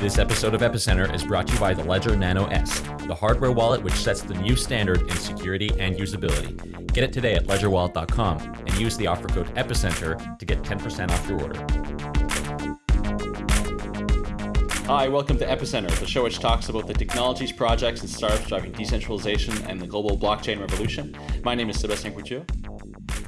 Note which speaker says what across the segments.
Speaker 1: This episode of Epicenter is brought to you by the Ledger Nano S, the hardware wallet which sets the new standard in security and usability. Get it today at ledgerwallet.com and use the offer code EPICENTER to get 10% off your order. Hi, welcome to Epicenter, the show which talks about the technologies, projects, and startups driving decentralization and the global blockchain revolution. My name is Sebastian Couture.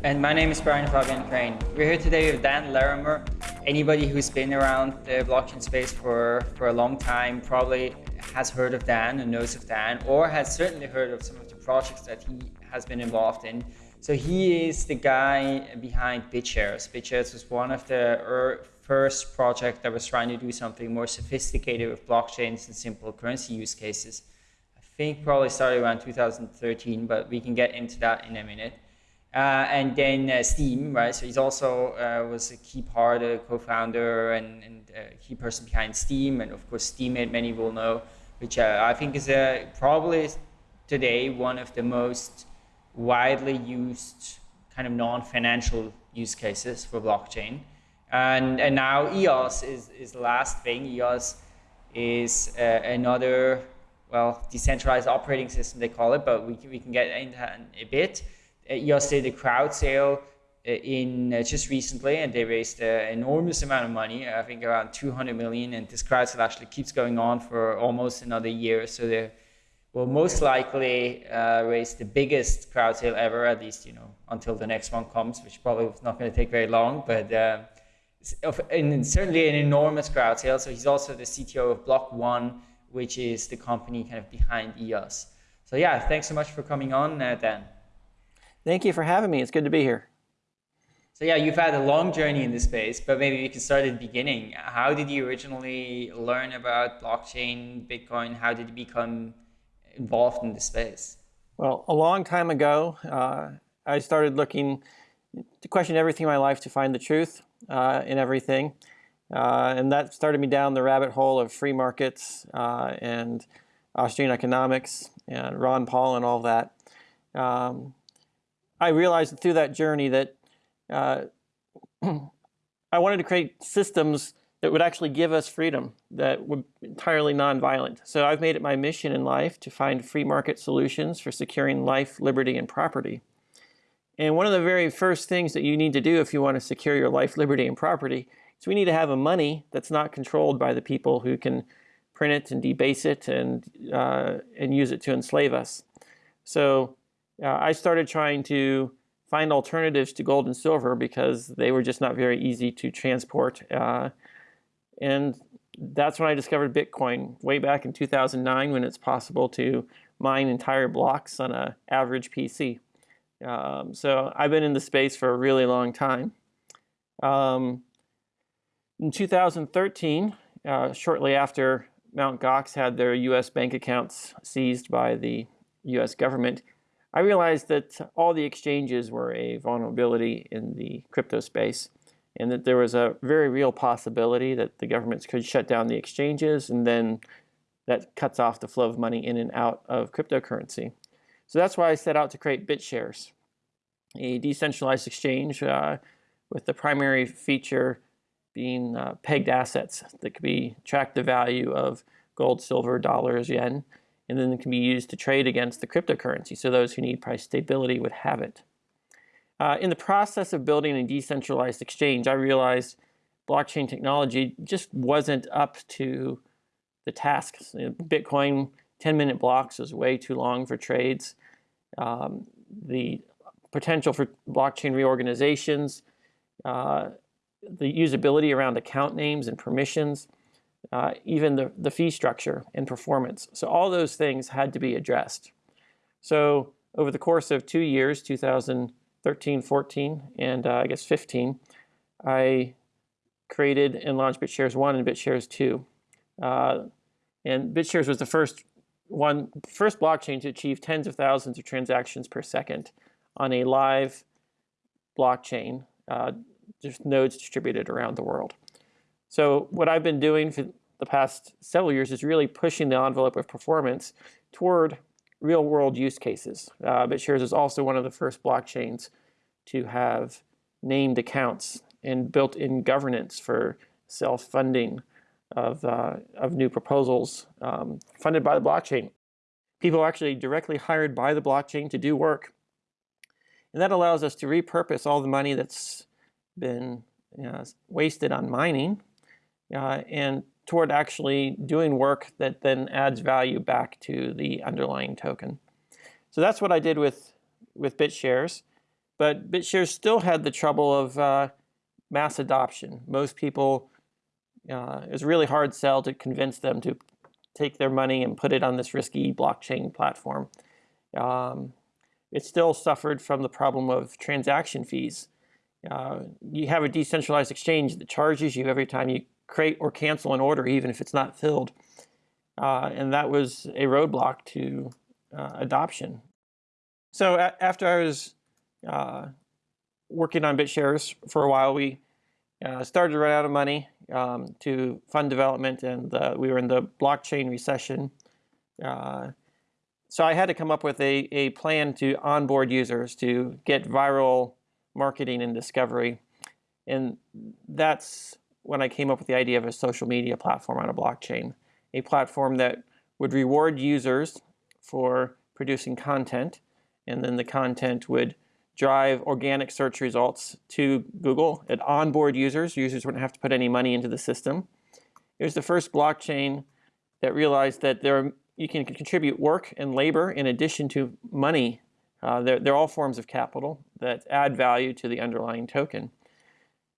Speaker 2: And my name is Brian Fabian Crain. We're here today with Dan Larimer, anybody who's been around the blockchain space for, for a long time probably has heard of Dan and knows of Dan, or has certainly heard of some of the projects that he has been involved in. So he is the guy behind BitShares. BitShares was one of the first projects that was trying to do something more sophisticated with blockchains and simple currency use cases. I think probably started around 2013, but we can get into that in a minute. Uh, and then uh, Steem, right? So he's also uh, was a key part, a co-founder and, and key person behind Steem, and of course Steemit, many will know, which I think is probably today one of the most widely used kind of non-financial use cases for blockchain. And, and now EOS is, is the last thing. EOS is uh, another, well, decentralized operating system, they call it, but we can, we can get into a bit. EOS did a crowd sale uh, in uh, just recently and they raised an enormous amount of money i think around 200 million and this crowd sale actually keeps going on for almost another year so they will most likely uh, raise the biggest crowd sale ever at least you know until the next one comes which probably is not going to take very long but uh, certainly an enormous crowd sale so he's also the cto of block one which is the company kind of behind eos so yeah thanks so much for coming on uh, dan
Speaker 3: Thank you for having me. It's good to be here.
Speaker 2: So yeah, you've had a long journey in this space, but maybe we can start at the beginning. How did you originally learn about blockchain, Bitcoin? How did you become involved in the space?
Speaker 3: Well, a long time ago, uh, I started looking to question everything in my life to find the truth uh, in everything. Uh, and that started me down the rabbit hole of free markets uh, and Austrian economics and Ron Paul and all that. Um, I realized through that journey that uh, I wanted to create systems that would actually give us freedom, that would entirely nonviolent. So I've made it my mission in life to find free market solutions for securing life, liberty, and property. And one of the very first things that you need to do if you want to secure your life, liberty, and property is we need to have a money that's not controlled by the people who can print it and debase it and, uh, and use it to enslave us. So uh, I started trying to find alternatives to gold and silver because they were just not very easy to transport. Uh, and that's when I discovered Bitcoin way back in 2009 when it's possible to mine entire blocks on an average PC. Um, so I've been in the space for a really long time. Um, in 2013, uh, shortly after Mt. Gox had their US bank accounts seized by the US government, I realized that all the exchanges were a vulnerability in the crypto space and that there was a very real possibility that the governments could shut down the exchanges and then that cuts off the flow of money in and out of cryptocurrency. So that's why I set out to create BitShares, a decentralized exchange uh, with the primary feature being uh, pegged assets that could be track the value of gold, silver, dollars, yen, and then it can be used to trade against the cryptocurrency. So those who need price stability would have it. Uh, in the process of building a decentralized exchange, I realized blockchain technology just wasn't up to the task. Bitcoin 10-minute blocks is way too long for trades. Um, the potential for blockchain reorganizations, uh, the usability around account names and permissions, uh, even the, the fee structure and performance. So all those things had to be addressed. So over the course of two years, 2013, 14, and uh, I guess 15, I created and launched BitShares 1 and BitShares 2. Uh, and BitShares was the first one, first blockchain to achieve tens of thousands of transactions per second on a live blockchain, uh, just nodes distributed around the world. So what I've been doing for the past several years is really pushing the envelope of performance toward real world use cases. Uh, BitShares is also one of the first blockchains to have named accounts and built-in governance for self-funding of, uh, of new proposals um, funded by the blockchain. People are actually directly hired by the blockchain to do work. And that allows us to repurpose all the money that's been you know, wasted on mining uh, and toward actually doing work that then adds value back to the underlying token. So that's what I did with, with BitShares. But BitShares still had the trouble of uh, mass adoption. Most people, uh, it was really hard sell to convince them to take their money and put it on this risky blockchain platform. Um, it still suffered from the problem of transaction fees. Uh, you have a decentralized exchange that charges you every time you create or cancel an order, even if it's not filled. Uh, and that was a roadblock to uh, adoption. So after I was uh, working on BitShares for a while, we uh, started to run out of money um, to fund development, and we were in the blockchain recession. Uh, so I had to come up with a, a plan to onboard users to get viral marketing and discovery. And that's when I came up with the idea of a social media platform on a blockchain, a platform that would reward users for producing content, and then the content would drive organic search results to Google. It onboard users. Users wouldn't have to put any money into the system. It was the first blockchain that realized that there are, you can contribute work and labor in addition to money. Uh, they're, they're all forms of capital that add value to the underlying token.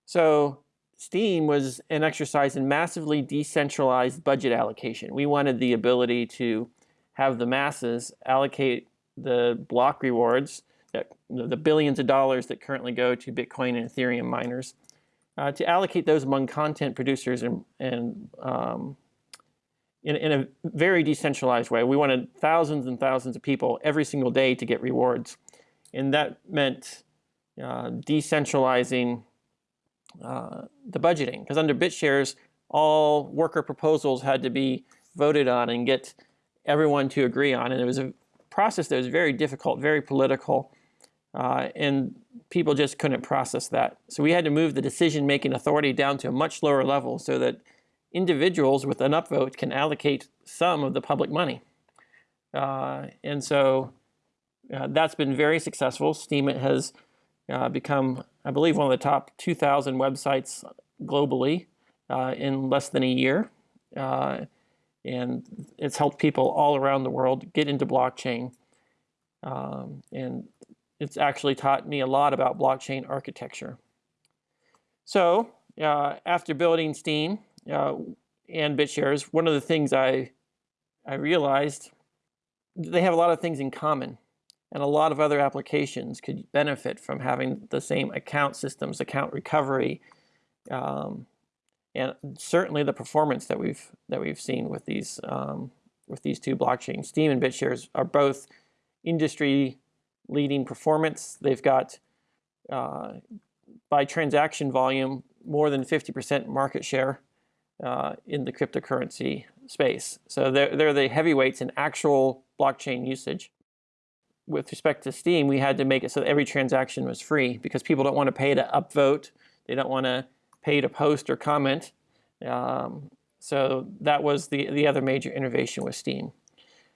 Speaker 3: So Steem was an exercise in massively decentralized budget allocation. We wanted the ability to have the masses allocate the block rewards that, the billions of dollars that currently go to Bitcoin and Ethereum miners, uh, to allocate those among content producers and, and um, in, in a very decentralized way. We wanted thousands and thousands of people every single day to get rewards. And that meant uh, decentralizing uh, the budgeting. Because under BitShares, all worker proposals had to be voted on and get everyone to agree on. And it was a process that was very difficult, very political. Uh, and people just couldn't process that. So we had to move the decision-making authority down to a much lower level so that individuals with an upvote can allocate some of the public money. Uh, and so uh, that's been very successful. Steemit has uh, become, I believe, one of the top 2,000 websites globally uh, in less than a year. Uh, and it's helped people all around the world get into blockchain. Um, and it's actually taught me a lot about blockchain architecture. So uh, after building Steem uh, and BitShares, one of the things I, I realized, they have a lot of things in common. And a lot of other applications could benefit from having the same account systems, account recovery, um, and certainly the performance that we've that we've seen with these um, with these two blockchains. Steem and BitShares are both industry leading performance. They've got, uh, by transaction volume, more than 50% market share uh, in the cryptocurrency space. So they're, they're the heavyweights in actual blockchain usage. With respect to Steem, we had to make it so every transaction was free because people don't want to pay to upvote. They don't want to pay to post or comment. Um, so that was the, the other major innovation with Steem.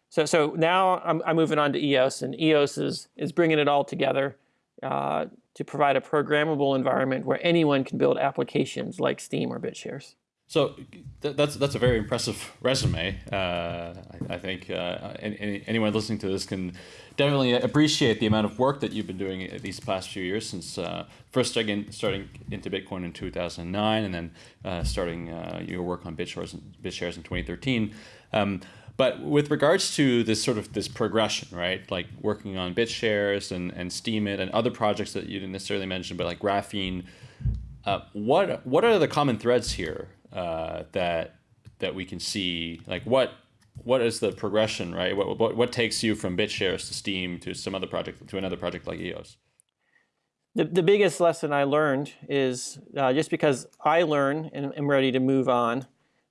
Speaker 3: So, so now I'm, I'm moving on to EOS, and EOS is, is bringing it all together uh, to provide a programmable environment where anyone can build applications like Steem or BitShares.
Speaker 1: So th that's that's a very impressive resume. Uh, I, I, think uh, any, anyone listening to this can definitely appreciate the amount of work that you've been doing these past few years since uh, first starting starting into Bitcoin in 2009 and then uh, starting uh, your work on BitShares, BitShares in 2013. Um, but with regards to this sort of this progression, right? Like working on BitShares and, and Steemit and other projects that you didn't necessarily mention, but like Graphene, uh, what what are the common threads here uh, that that we can see? Like what what is the progression, right? What, what what takes you from BitShares to Steem to some other project to another project like EOS?
Speaker 3: The, the biggest lesson I learned is uh, just because I learn and am ready to move on,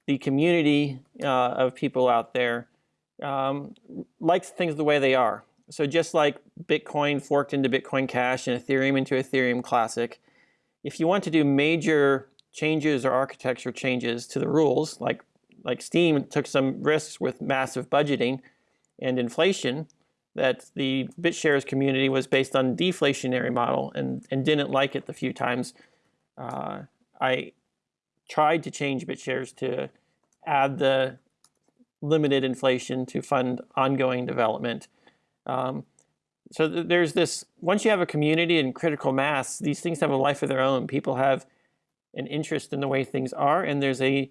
Speaker 3: the community uh, of people out there um, likes things the way they are. So just like Bitcoin forked into Bitcoin Cash and Ethereum into Ethereum Classic, if you want to do major changes or architecture changes to the rules, like like Steem took some risks with massive budgeting and inflation, that the BitShares community was based on deflationary model and, and didn't like it the few times. Uh, I tried to change BitShares to add the limited inflation to fund ongoing development. Um, so th there's this, once you have a community and critical mass, these things have a life of their own. People have an interest in the way things are, and there's a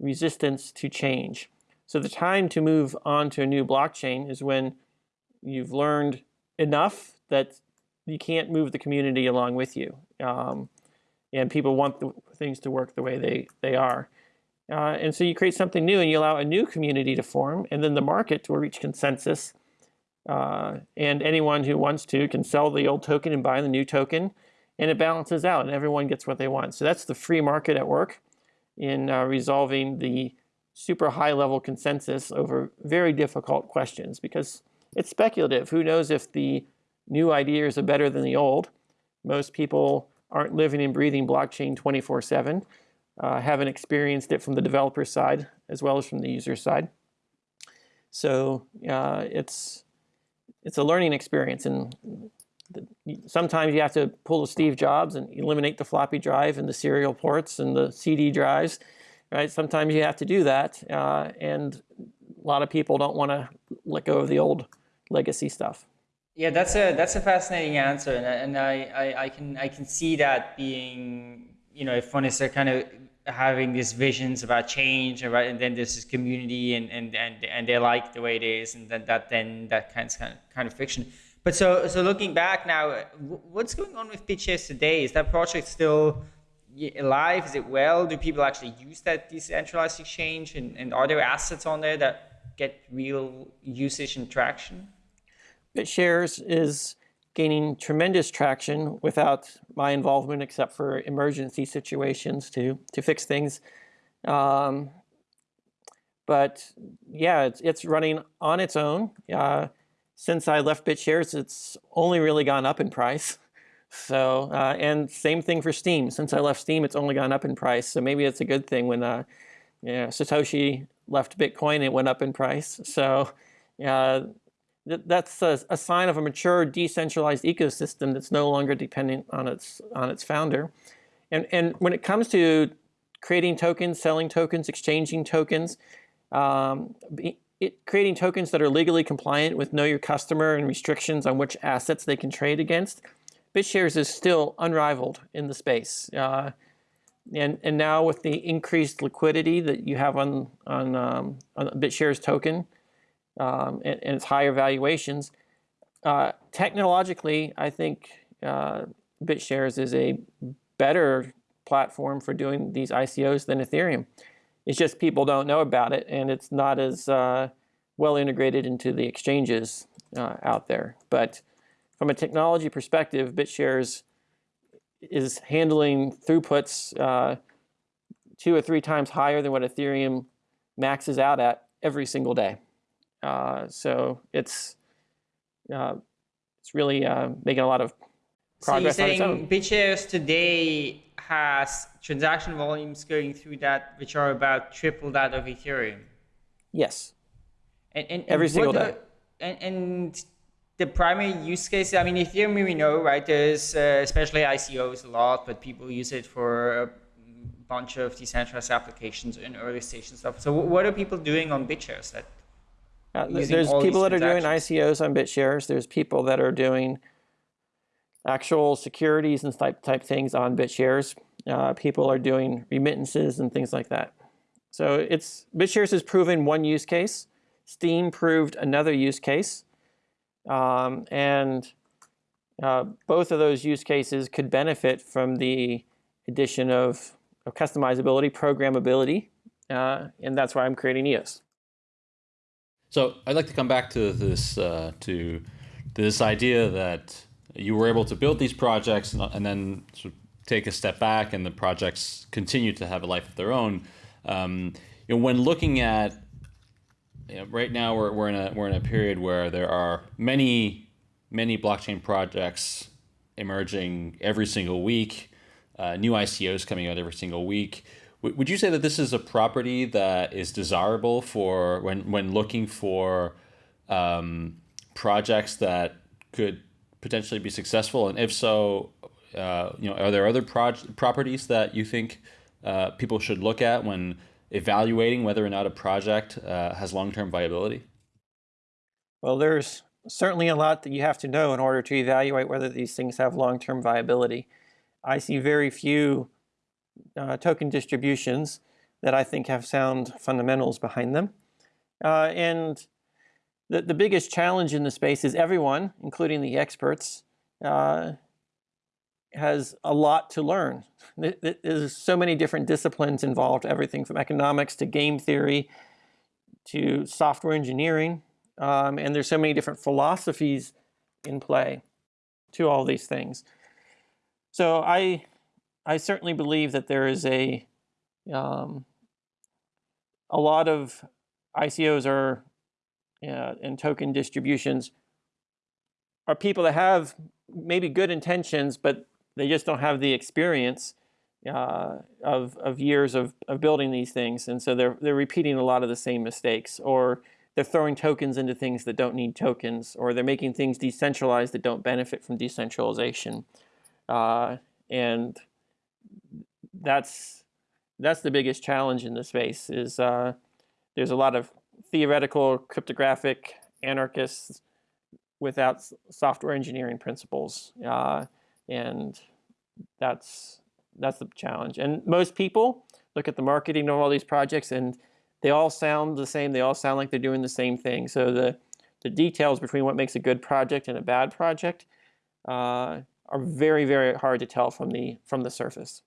Speaker 3: resistance to change. So the time to move on to a new blockchain is when you've learned enough that you can't move the community along with you. Um, and people want the, things to work the way they, they are. Uh, and so you create something new and you allow a new community to form and then the market will reach consensus. Uh, and anyone who wants to can sell the old token and buy the new token and it balances out and everyone gets what they want. So that's the free market at work in uh, resolving the super high level consensus over very difficult questions because it's speculative. Who knows if the new ideas are better than the old? Most people aren't living and breathing blockchain 24 7, uh, haven't experienced it from the developer side as well as from the user side. So uh, it's, it's a learning experience and sometimes you have to pull the Steve Jobs and eliminate the floppy drive and the serial ports and the CD drives, right? Sometimes you have to do that uh, and a lot of people don't want to let go of the old legacy stuff.
Speaker 2: Yeah, that's a that's a fascinating answer, and, and I, I, I can I can see that being you know if one is kind of having these visions about change, right, and then there's this community, and and and and they like the way it is, and then that then that kind of kind of fiction. But so so looking back now, what's going on with BitShares today? Is that project still alive? Is it well? Do people actually use that decentralized exchange, and, and are there assets on there that get real usage and traction?
Speaker 3: BitShares is gaining tremendous traction without my involvement except for emergency situations to, to fix things. Um, but yeah, it's, it's running on its own. Uh, since I left BitShares, it's only really gone up in price. So, uh, and same thing for Steem. Since I left Steem, it's only gone up in price. So maybe it's a good thing when uh, Satoshi left Bitcoin, it went up in price. So uh, that's a, a, sign of a mature decentralized ecosystem that's no longer dependent on its on its founder. And and when it comes to creating tokens, selling tokens, exchanging tokens, um, it, creating tokens that are legally compliant with know your customer and restrictions on which assets they can trade against, BitShares is still unrivaled in the space. Uh, and, and now with the increased liquidity that you have on, on, um, on BitShares token, um, and, and, its higher valuations. Uh, technologically, I think uh, BitShares is a better platform for doing these ICOs than Ethereum. It's just people don't know about it, and it's not as uh, well integrated into the exchanges uh, out there. But from a technology perspective, BitShares is handling throughputs uh, two or three times higher than what Ethereum maxes out at every single day. Uh, so it's uh, it's really uh, making a lot of progress
Speaker 2: so you're
Speaker 3: saying
Speaker 2: BitShares today has transaction volumes going through that which are about triple that of Ethereum.
Speaker 3: Yes.
Speaker 2: And, and,
Speaker 3: every single day.
Speaker 2: and, and the primary use case, I mean, Ethereum we know, right? There's uh, especially ICOs a lot, but people use it for a bunch of decentralized applications in early stage and stuff. So what are people doing on BitShares that
Speaker 3: uh, there's people that are doing ICOs on BitShares. There's people that are doing actual securities and type, type things on BitShares. Uh, people are doing remittances and things like that. So it's BitShares has proven one use case. Steem proved another use case. Um, and uh, both of those use cases could benefit from the addition of, of customizability, programmability, uh, and that's why I'm creating EOS.
Speaker 1: So I'd like to come back to this uh, to this idea that you were able to build these projects and, and, then sort of take a step back, and the projects continue to have a life of their own. Um, you know, when looking at you know, right now, we're, we're in a we're in a period where there are many many blockchain projects emerging every single week. uh, new ICOs coming out every single week. W- would you say that this is a property that is desirable for when when looking for um, projects that could potentially be successful? And if so, uh, you know, are there other properties that you think uh, people should look at when evaluating whether or not a project uh, has long-term viability?
Speaker 3: Well, there's certainly a lot that you have to know in order to evaluate whether these things have long-term viability. I see very few uh, token distributions that I think have sound fundamentals behind them. Uh, and the, the biggest challenge in the space is everyone, including the experts, uh, has a lot to learn. There's so many different disciplines involved, everything from economics to game theory to software engineering. Um, and there's so many different philosophies in play to all these things. So I, I certainly believe that there is a, um, a lot of ICOs are uh, and token distributions are people that have maybe good intentions, but they just don't have the experience uh, of, of years of, of building these things. And so they're, they're repeating a lot of the same mistakes or they're throwing tokens into things that don't need tokens or they're making things decentralized that don't benefit from decentralization. Uh, and that's, that's the biggest challenge in the space is uh, there's a lot of theoretical cryptographic anarchists without software engineering principles. Uh, and that's that's the challenge. And most people look at the marketing of all these projects and they all sound the same. They all sound like they're doing the same thing. So the, the details between what makes a good project and a bad project uh, are very, very hard to tell from the, from the surface.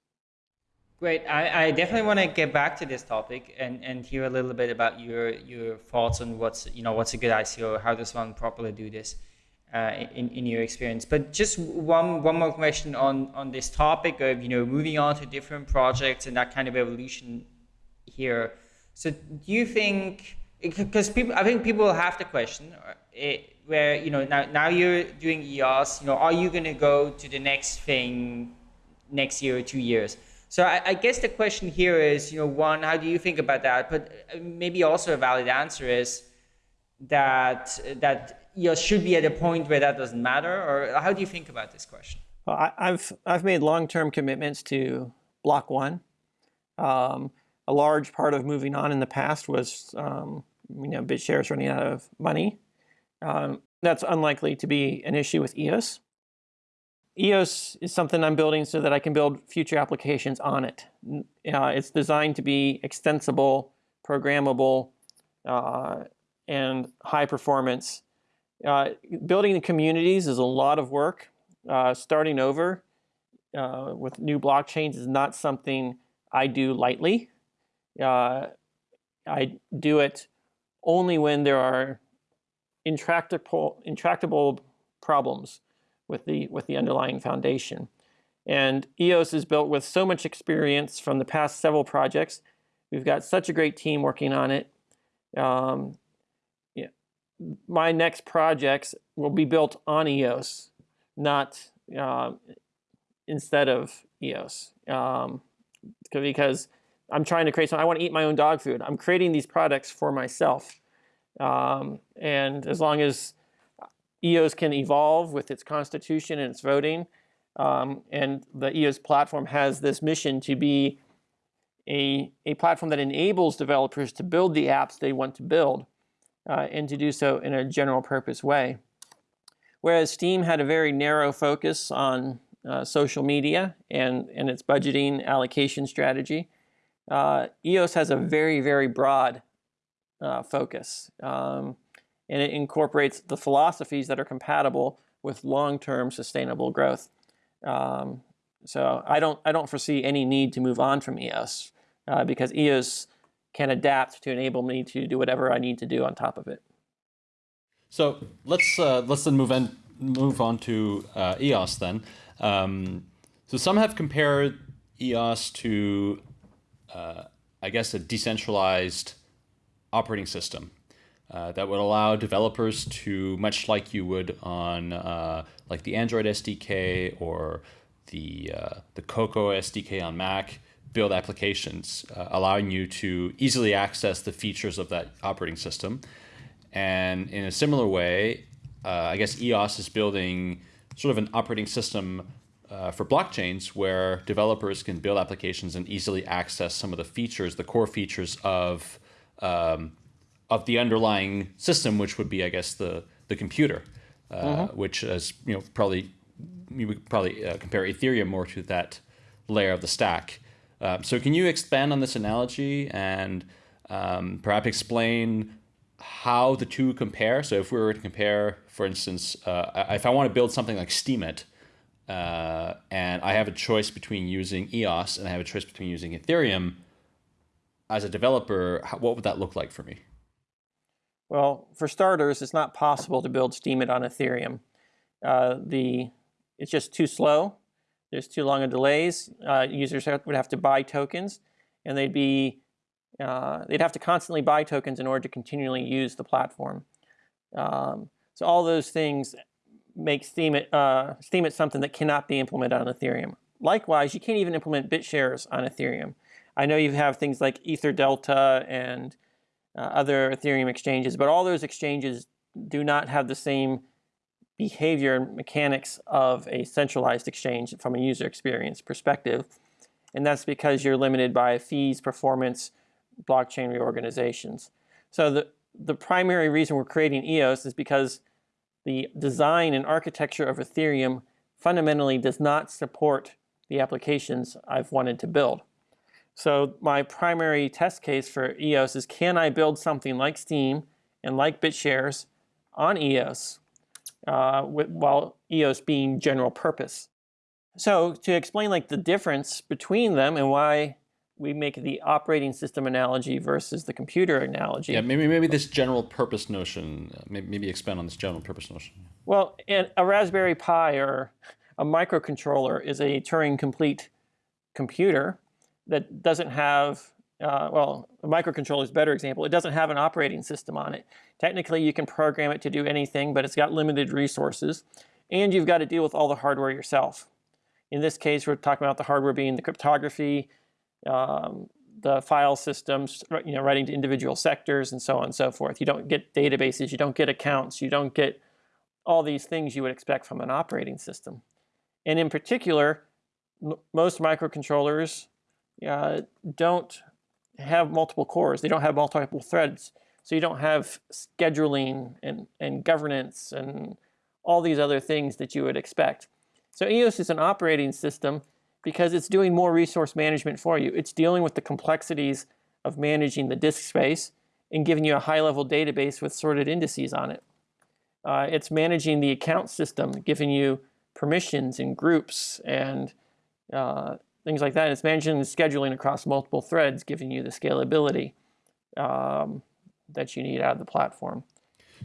Speaker 2: Great. I, I definitely want to get back to this topic and, and hear a little bit about your, your thoughts on what's, you know, what's a good ICO, how does one properly do this uh, in, in your experience. But just one, one more question on, on this topic of, you know, moving on to different projects and that kind of evolution here. So do you think, because people, I think people have the question uh, where, you know, now, now you're doing EOS, you know, are you going to go to the next thing next year or two years? So I, I, guess the question here is, you know, one, how do you think about that? But uh, maybe also a valid answer is that that you know, should be at a point where that doesn't matter? Or how do you think about this question?
Speaker 3: Well, I, have I've made long-term commitments to Block One. Um, a large part of moving on in the past was, um, you know, BitShares running out of money. Um, that's unlikely to be an issue with EOS. EOS is something I'm building so that I can build future applications on it. Uh, it's designed to be extensible, programmable, uh, and high performance uh, building the communities is a lot of work. Uh, starting over uh, with new blockchains is not something I do lightly. Uh, I do it only when there are intractable, intractable problems with the, with the underlying foundation. And EOS is built with so much experience from the past several projects. We've got such a great team working on it. Um, my next projects will be built on EOS, not uh, instead of EOS. Um, because I'm trying to create something. I want to eat my own dog food. I'm creating these products for myself. Um, and as long as EOS can evolve with its constitution and its voting, um, and the EOS platform has this mission to be a, a platform that enables developers to build the apps they want to build uh, and to do so in a general purpose way. Whereas Steem had a very narrow focus on uh, social media and, and its budgeting allocation strategy, uh, EOS has a very, very broad uh, focus. Um, and it incorporates the philosophies that are compatible with long-term sustainable growth. Um, so I don't, I don't foresee any need to move on from EOS uh, because EOS can adapt to enable me to do whatever I need to do on top of it.
Speaker 1: So let's uh, let's then move on move on to uh, EOS then. Um, so some have compared EOS to, uh, I guess, a decentralized operating system uh, that would allow developers to, much like you would on uh, like the Android SDK or
Speaker 4: the uh, the Cocoa SDK on Mac, build applications, uh, allowing you to easily access the features of that operating system. And in a similar way, uh, I guess EOS is building sort of an operating system uh, for blockchains where developers can build applications and easily access some of the features, the core features of um, of the underlying system, which would be, I guess, the the computer, uh, mm -hmm. which is you know probably you would probably uh, compare Ethereum more to that layer of the stack. Um, so can you expand on this analogy and um, perhaps explain how the two compare? So if we were to compare, for instance, uh, if I want to build something like Steemit, uh, and I have a choice between using EOS and I have a choice between using Ethereum, as a developer, what would that look like for me?
Speaker 3: Well, for starters, it's not possible to build Steemit on Ethereum. Uh, the it's just too slow. There's too long of delays. Uh, users would have to buy tokens, and they'd be uh, they'd have to constantly buy tokens in order to continually use the platform. Um, so all those things make Steemit, uh, Steemit something that cannot be implemented on Ethereum. Likewise, you can't even implement BitShares on Ethereum. I know you have things like EtherDelta and uh, other Ethereum exchanges, but all those exchanges do not have the same behavior and mechanics of a centralized exchange from a user experience perspective. And that's because you're limited by fees, performance, blockchain reorganizations. So the, the primary reason we're creating EOS is because the design and architecture of Ethereum fundamentally does not support the applications I've wanted to build. So my primary test case for EOS is can I build something like Steem and like BitShares on EOS uh, while EOS being general purpose. So to explain like the difference between them and why we make the operating system analogy versus the computer analogy.
Speaker 4: Yeah, maybe maybe this general purpose notion. Uh, maybe, maybe expand on this general purpose notion.
Speaker 3: Well, a Raspberry Pi or a microcontroller is a Turing complete computer that doesn't have uh, well, a microcontroller is a better example. It doesn't have an operating system on it. Technically, you can program it to do anything, but it's got limited resources. And you've got to deal with all the hardware yourself. In this case, we're talking about the hardware being the cryptography, um, the file systems, you know, writing to individual sectors, and so on and so forth. You don't get databases, you don't get accounts, you don't get all these things you would expect from an operating system. And in particular, most microcontrollers uh, don't have multiple cores. They don't have multiple threads. So you don't have scheduling and, and governance and all these other things that you would expect. So EOS is an operating system because it's doing more resource management for you. It's dealing with the complexities of managing the disk space and giving you a high-level database with sorted indices on it. Uh, it's managing the account system, giving you permissions and groups and uh, things like that. It's managing the scheduling across multiple threads, giving you the scalability um, that you need out of the platform.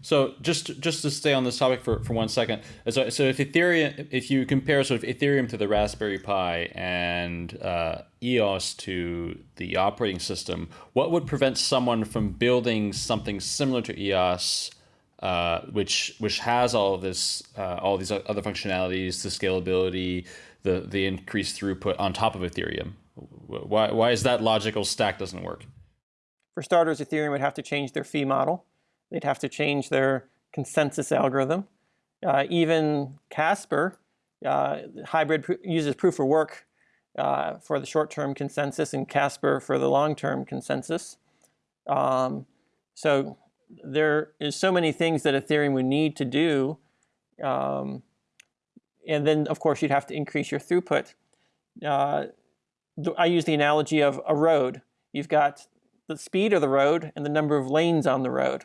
Speaker 4: So just just to stay on this topic for, for one second, so, so if Ethereum, if you compare sort of Ethereum to the Raspberry Pi and uh, EOS to the operating system, what would prevent someone from building something similar to EOS, uh, which which has all of this, uh, all these other functionalities, the scalability, the the increased throughput on top of Ethereum? Why why is that logical stack doesn't work?
Speaker 3: For starters, Ethereum would have to change their fee model. They'd have to change their consensus algorithm. Uh, even Casper, uh, hybrid pr uses proof of work uh, for the short-term consensus and Casper for the long-term consensus. Um, so there is so many things that Ethereum would need to do um, and then, of course, you'd have to increase your throughput. Uh, I use the analogy of a road. You've got the speed of the road and the number of lanes on the road.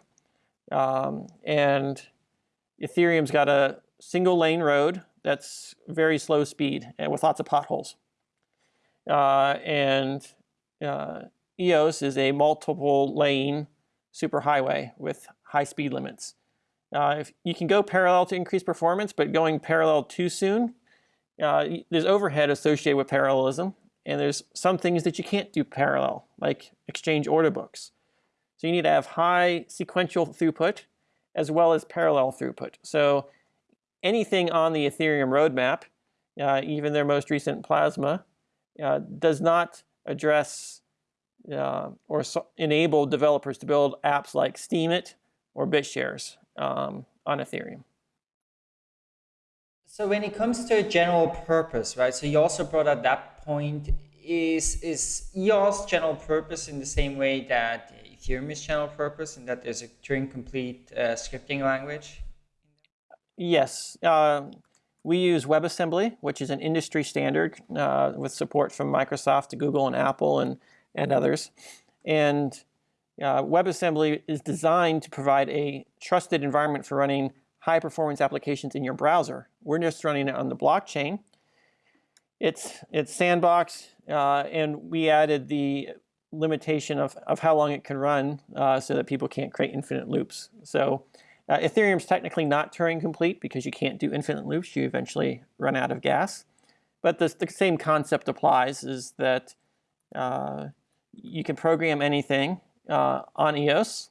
Speaker 3: Um, and Ethereum's got a single lane road that's very slow speed and with lots of potholes. Uh, and uh, EOS is a multiple lane superhighway with high speed limits. Uh, you can go parallel to increase performance, but going parallel too soon, uh, there's overhead associated with parallelism, and there's some things that you can't do parallel, like exchange order books. So you need to have high sequential throughput as well as parallel throughput. So anything on the Ethereum roadmap uh, even their most recent Plasma, uh, does not address uh, or so enable developers to build apps like Steemit or BitShares um, on Ethereum.
Speaker 2: So when it comes to a general purpose, right? So you also brought up that point. Is is EOS general purpose in the same way that Ethereum is general purpose, and that there's a Turing complete uh, scripting language?
Speaker 3: Yes. Uh, we use WebAssembly, which is an industry standard uh, with support from Microsoft, to Google, and Apple, and, and others. And uh, WebAssembly is designed to provide a trusted environment for running high performance applications in your browser. We're just running it on the blockchain. It's, it's sandbox, uh, and we added the limitation of, of how long it can run uh, so that people can't create infinite loops. So uh, Ethereum is technically not Turing complete because you can't do infinite loops. You eventually run out of gas. But the, the same concept applies is that uh, you can program anything uh, on EOS.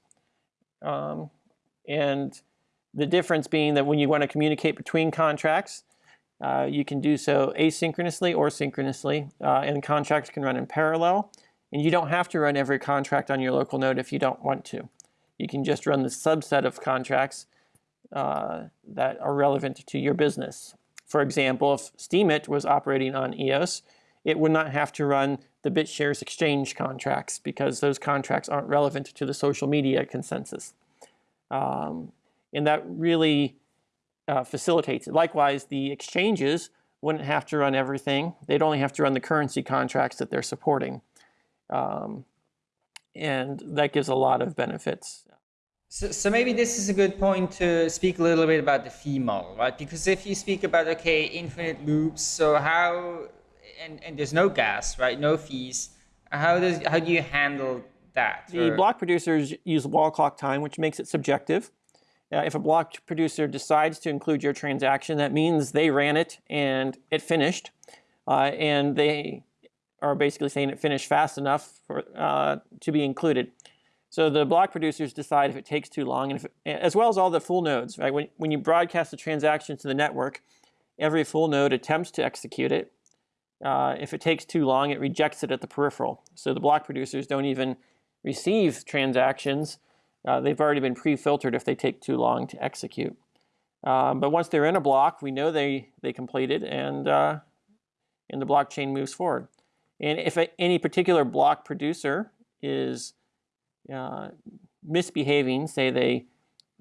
Speaker 3: Um, and the difference being that when you want to communicate between contracts, uh, you can do so asynchronously or synchronously, uh, and contracts can run in parallel. And you don't have to run every contract on your local node if you don't want to. You can just run the subset of contracts uh, that are relevant to your business. For example, if Steemit was operating on EOS, it would not have to run the BitShares exchange contracts because those contracts aren't relevant to the social media consensus. Um, and that really uh, facilitates it. Likewise, the exchanges wouldn't have to run everything. They'd only have to run the currency contracts that they're supporting. Um, and that gives a lot of benefits.
Speaker 2: So, so maybe this is a good point to speak a little bit about the fee model, right? Because if you speak about, okay, infinite loops, so how, and, and there's no gas, right? No fees. How, does, how do you handle that?
Speaker 3: The or? block producers use wall clock time, which makes it subjective. Uh, if a block producer decides to include your transaction, that means they ran it and it finished. Uh, and they are basically saying it finished fast enough for, uh, to be included. So the block producers decide if it takes too long, and if, as well as all the full nodes. Right? When, when you broadcast a transaction to the network, every full node attempts to execute it. Uh, if it takes too long, it rejects it at the peripheral. So the block producers don't even receive transactions. Uh, they've already been pre-filtered if they take too long to execute. Um, but once they're in a block, we know they, they completed, and, uh, and the blockchain moves forward. And if a, any particular block producer is uh, misbehaving, say they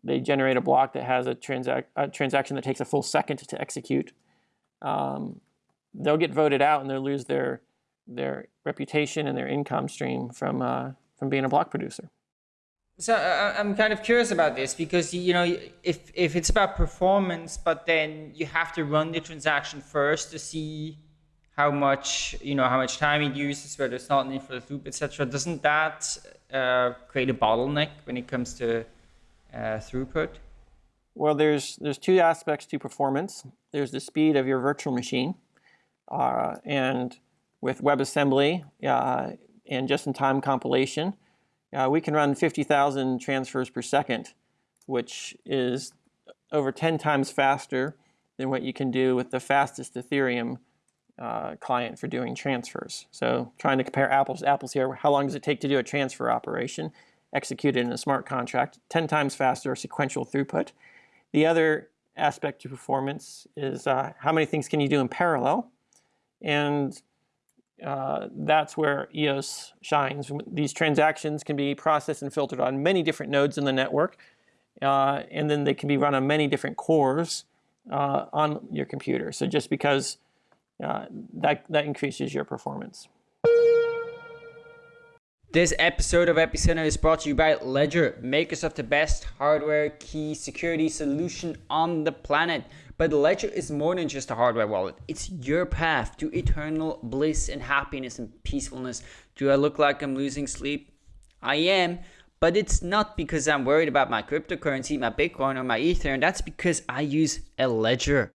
Speaker 3: they generate a block that has a, transac a transaction that takes a full second to execute, um, they'll get voted out and they'll lose their their reputation and their income stream from uh, from being a block producer.
Speaker 2: So uh, I'm kind of curious about this because you know if if it's about performance, but then you have to run the transaction first to see how much you know how much time it uses, whether it's not an infinite loop, etc. Doesn't that uh, create a bottleneck when it comes to uh, throughput?
Speaker 3: Well, there's there's two aspects to performance. There's the speed of your virtual machine, uh, and with WebAssembly uh, and just-in-time compilation, uh, we can run 50,000 transfers per second, which is over 10 times faster than what you can do with the fastest Ethereum uh, client for doing transfers. So trying to compare apples to apples here, how long does it take to do a transfer operation executed in a smart contract? 10 times faster sequential throughput. The other aspect to performance is uh, how many things can you do in parallel? And uh, that's where EOS shines. These transactions can be processed and filtered on many different nodes in the network, uh, and then they can be run on many different cores uh, on your computer. So just because uh, that, that increases your performance.
Speaker 2: This episode of Epicenter is brought to you by Ledger, makers of the best hardware key security solution on the planet. But Ledger is more than just a hardware wallet. It's your path to eternal bliss and happiness and peacefulness. Do I look like I'm losing sleep? I am, but it's not because I'm worried about my cryptocurrency, my Bitcoin, or my Ether, and that's because I use a Ledger.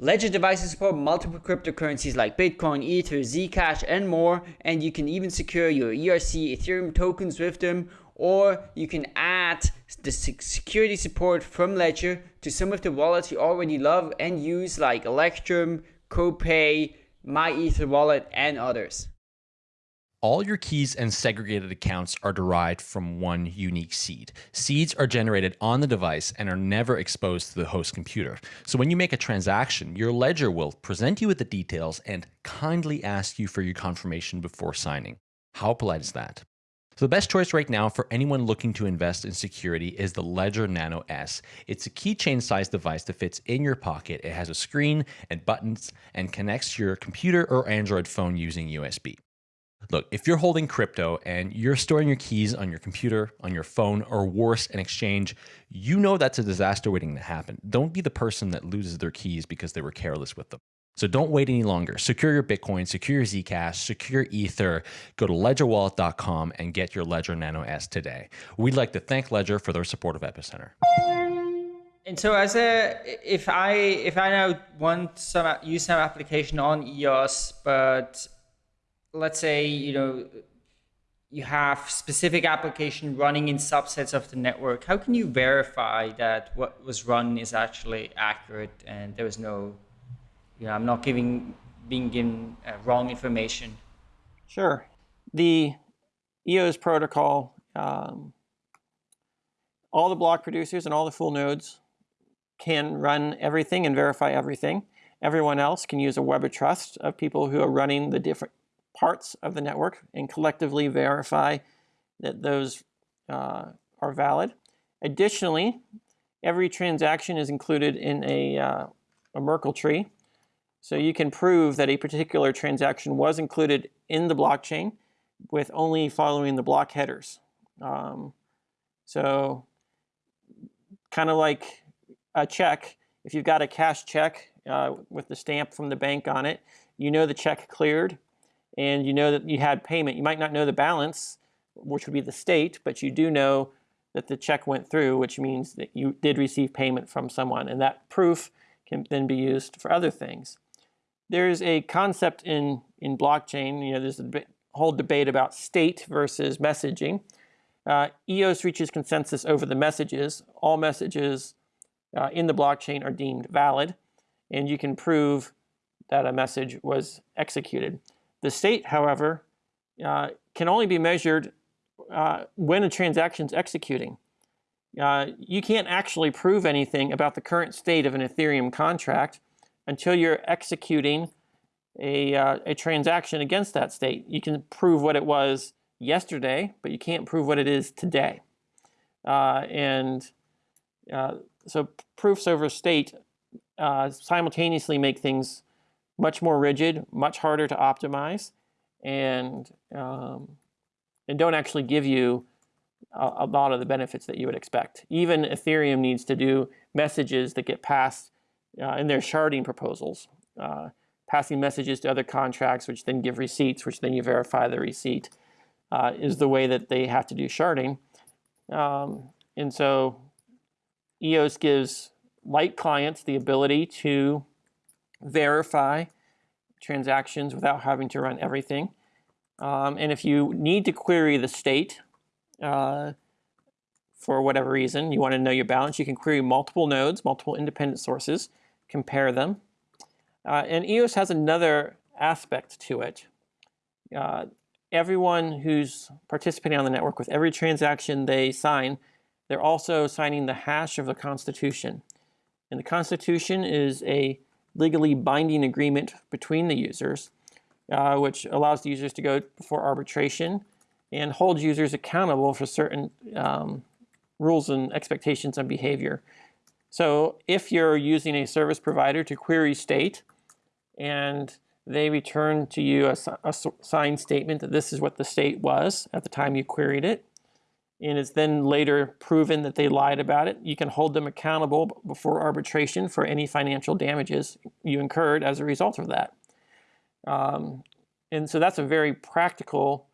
Speaker 2: Ledger devices support multiple cryptocurrencies like Bitcoin, Ether, Zcash, and more, and you can even secure your ERC Ethereum tokens with them, or you can add the security support from Ledger to some of the wallets you already love and use like Electrum, CoPay, MyEtherWallet, and others.
Speaker 1: All your keys and segregated accounts are derived from one unique seed. Seeds are generated on the device and are never exposed to the host computer. So when you make a transaction, your ledger will present you with the details and kindly ask you for your confirmation before signing. How polite is that? So the best choice right now for anyone looking to invest in security is the Ledger Nano S. It's a keychain sized device that fits in your pocket. It has a screen and buttons and connects to your computer or Android phone using USB. Look, if you're holding crypto and you're storing your keys on your computer, on your phone, or worse, an exchange, you know that's a disaster waiting to happen. Don't be the person that loses their keys because they were careless with them. So don't wait any longer. Secure your Bitcoin, secure your Zcash, secure Ether. Go to ledgerwallet.com and get your Ledger Nano S today. We'd like to thank Ledger for their support of Epicenter.
Speaker 2: And so, as a if I if I now want some use some application on EOS, but let's say you know you have specific application running in subsets of the network how can you verify that what was run is actually accurate and there was no you know i'm not giving being given uh, wrong information
Speaker 3: sure the eos protocol um, all the block producers and all the full nodes can run everything and verify everything everyone else can use a web of trust of people who are running the different parts of the network and collectively verify that those uh, are valid. Additionally, every transaction is included in a, uh, a Merkle tree. So you can prove that a particular transaction was included in the blockchain with only following the block headers. Um, so kind of like a check, if you've got a cash check uh, with the stamp from the bank on it, you know the check cleared and you know that you had payment. You might not know the balance, which would be the state, but you do know that the check went through, which means that you did receive payment from someone. And that proof can then be used for other things. There's a concept in, in blockchain, you know, there's a whole debate about state versus messaging. Uh, EOS reaches consensus over the messages. All messages uh, in the blockchain are deemed valid, and you can prove that a message was executed. The state, however, uh, can only be measured uh, when a transaction is executing. Uh, you can't actually prove anything about the current state of an Ethereum contract until you're executing a, uh, a transaction against that state. You can prove what it was yesterday, but you can't prove what it is today. Uh, and uh, so proofs over state simultaneously make things much more rigid, much harder to optimize, and um, and don't actually give you a, a, lot of the benefits that you would expect. Even Ethereum needs to do messages that get passed uh, in their sharding proposals, uh, passing messages to other contracts, which then give receipts, which then you verify the receipt, uh, is the way that they have to do sharding. Um, and so EOS gives light clients the ability to verify transactions without having to run everything. Um, and if you need to query the state uh, for whatever reason, you want to know your balance, you can query multiple nodes, multiple independent sources, compare them. Uh, and EOS has another aspect to it. Uh, everyone who's participating on the network with every transaction they sign, they're also signing the hash of the Constitution. And the Constitution is a legally binding agreement between the users, uh, which allows the users to go before arbitration and hold users accountable for certain um, rules and expectations and behavior. So if you're using a service provider to query state and they return to you a, a signed statement that this is what the state was at the time you queried it, and it's then later proven that they lied about it, you can hold them accountable before arbitration for any financial damages you incurred as a result of that. Um, and so that's a very practical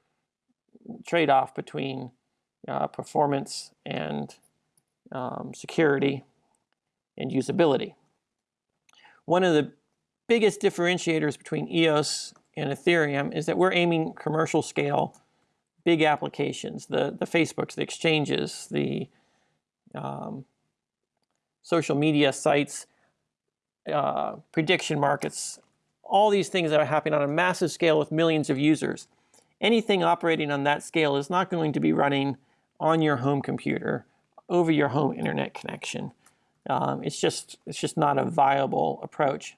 Speaker 3: trade-off between uh, performance and um, security and usability. One of the biggest differentiators between EOS and Ethereum is that we're aiming commercial scale big applications, the, the Facebooks, the exchanges, the um, social media sites, uh, prediction markets, all these things that are happening on a massive scale with millions of users. Anything operating on that scale is not going to be running on your home computer over your home internet connection. Um, it's just it's just not a viable approach.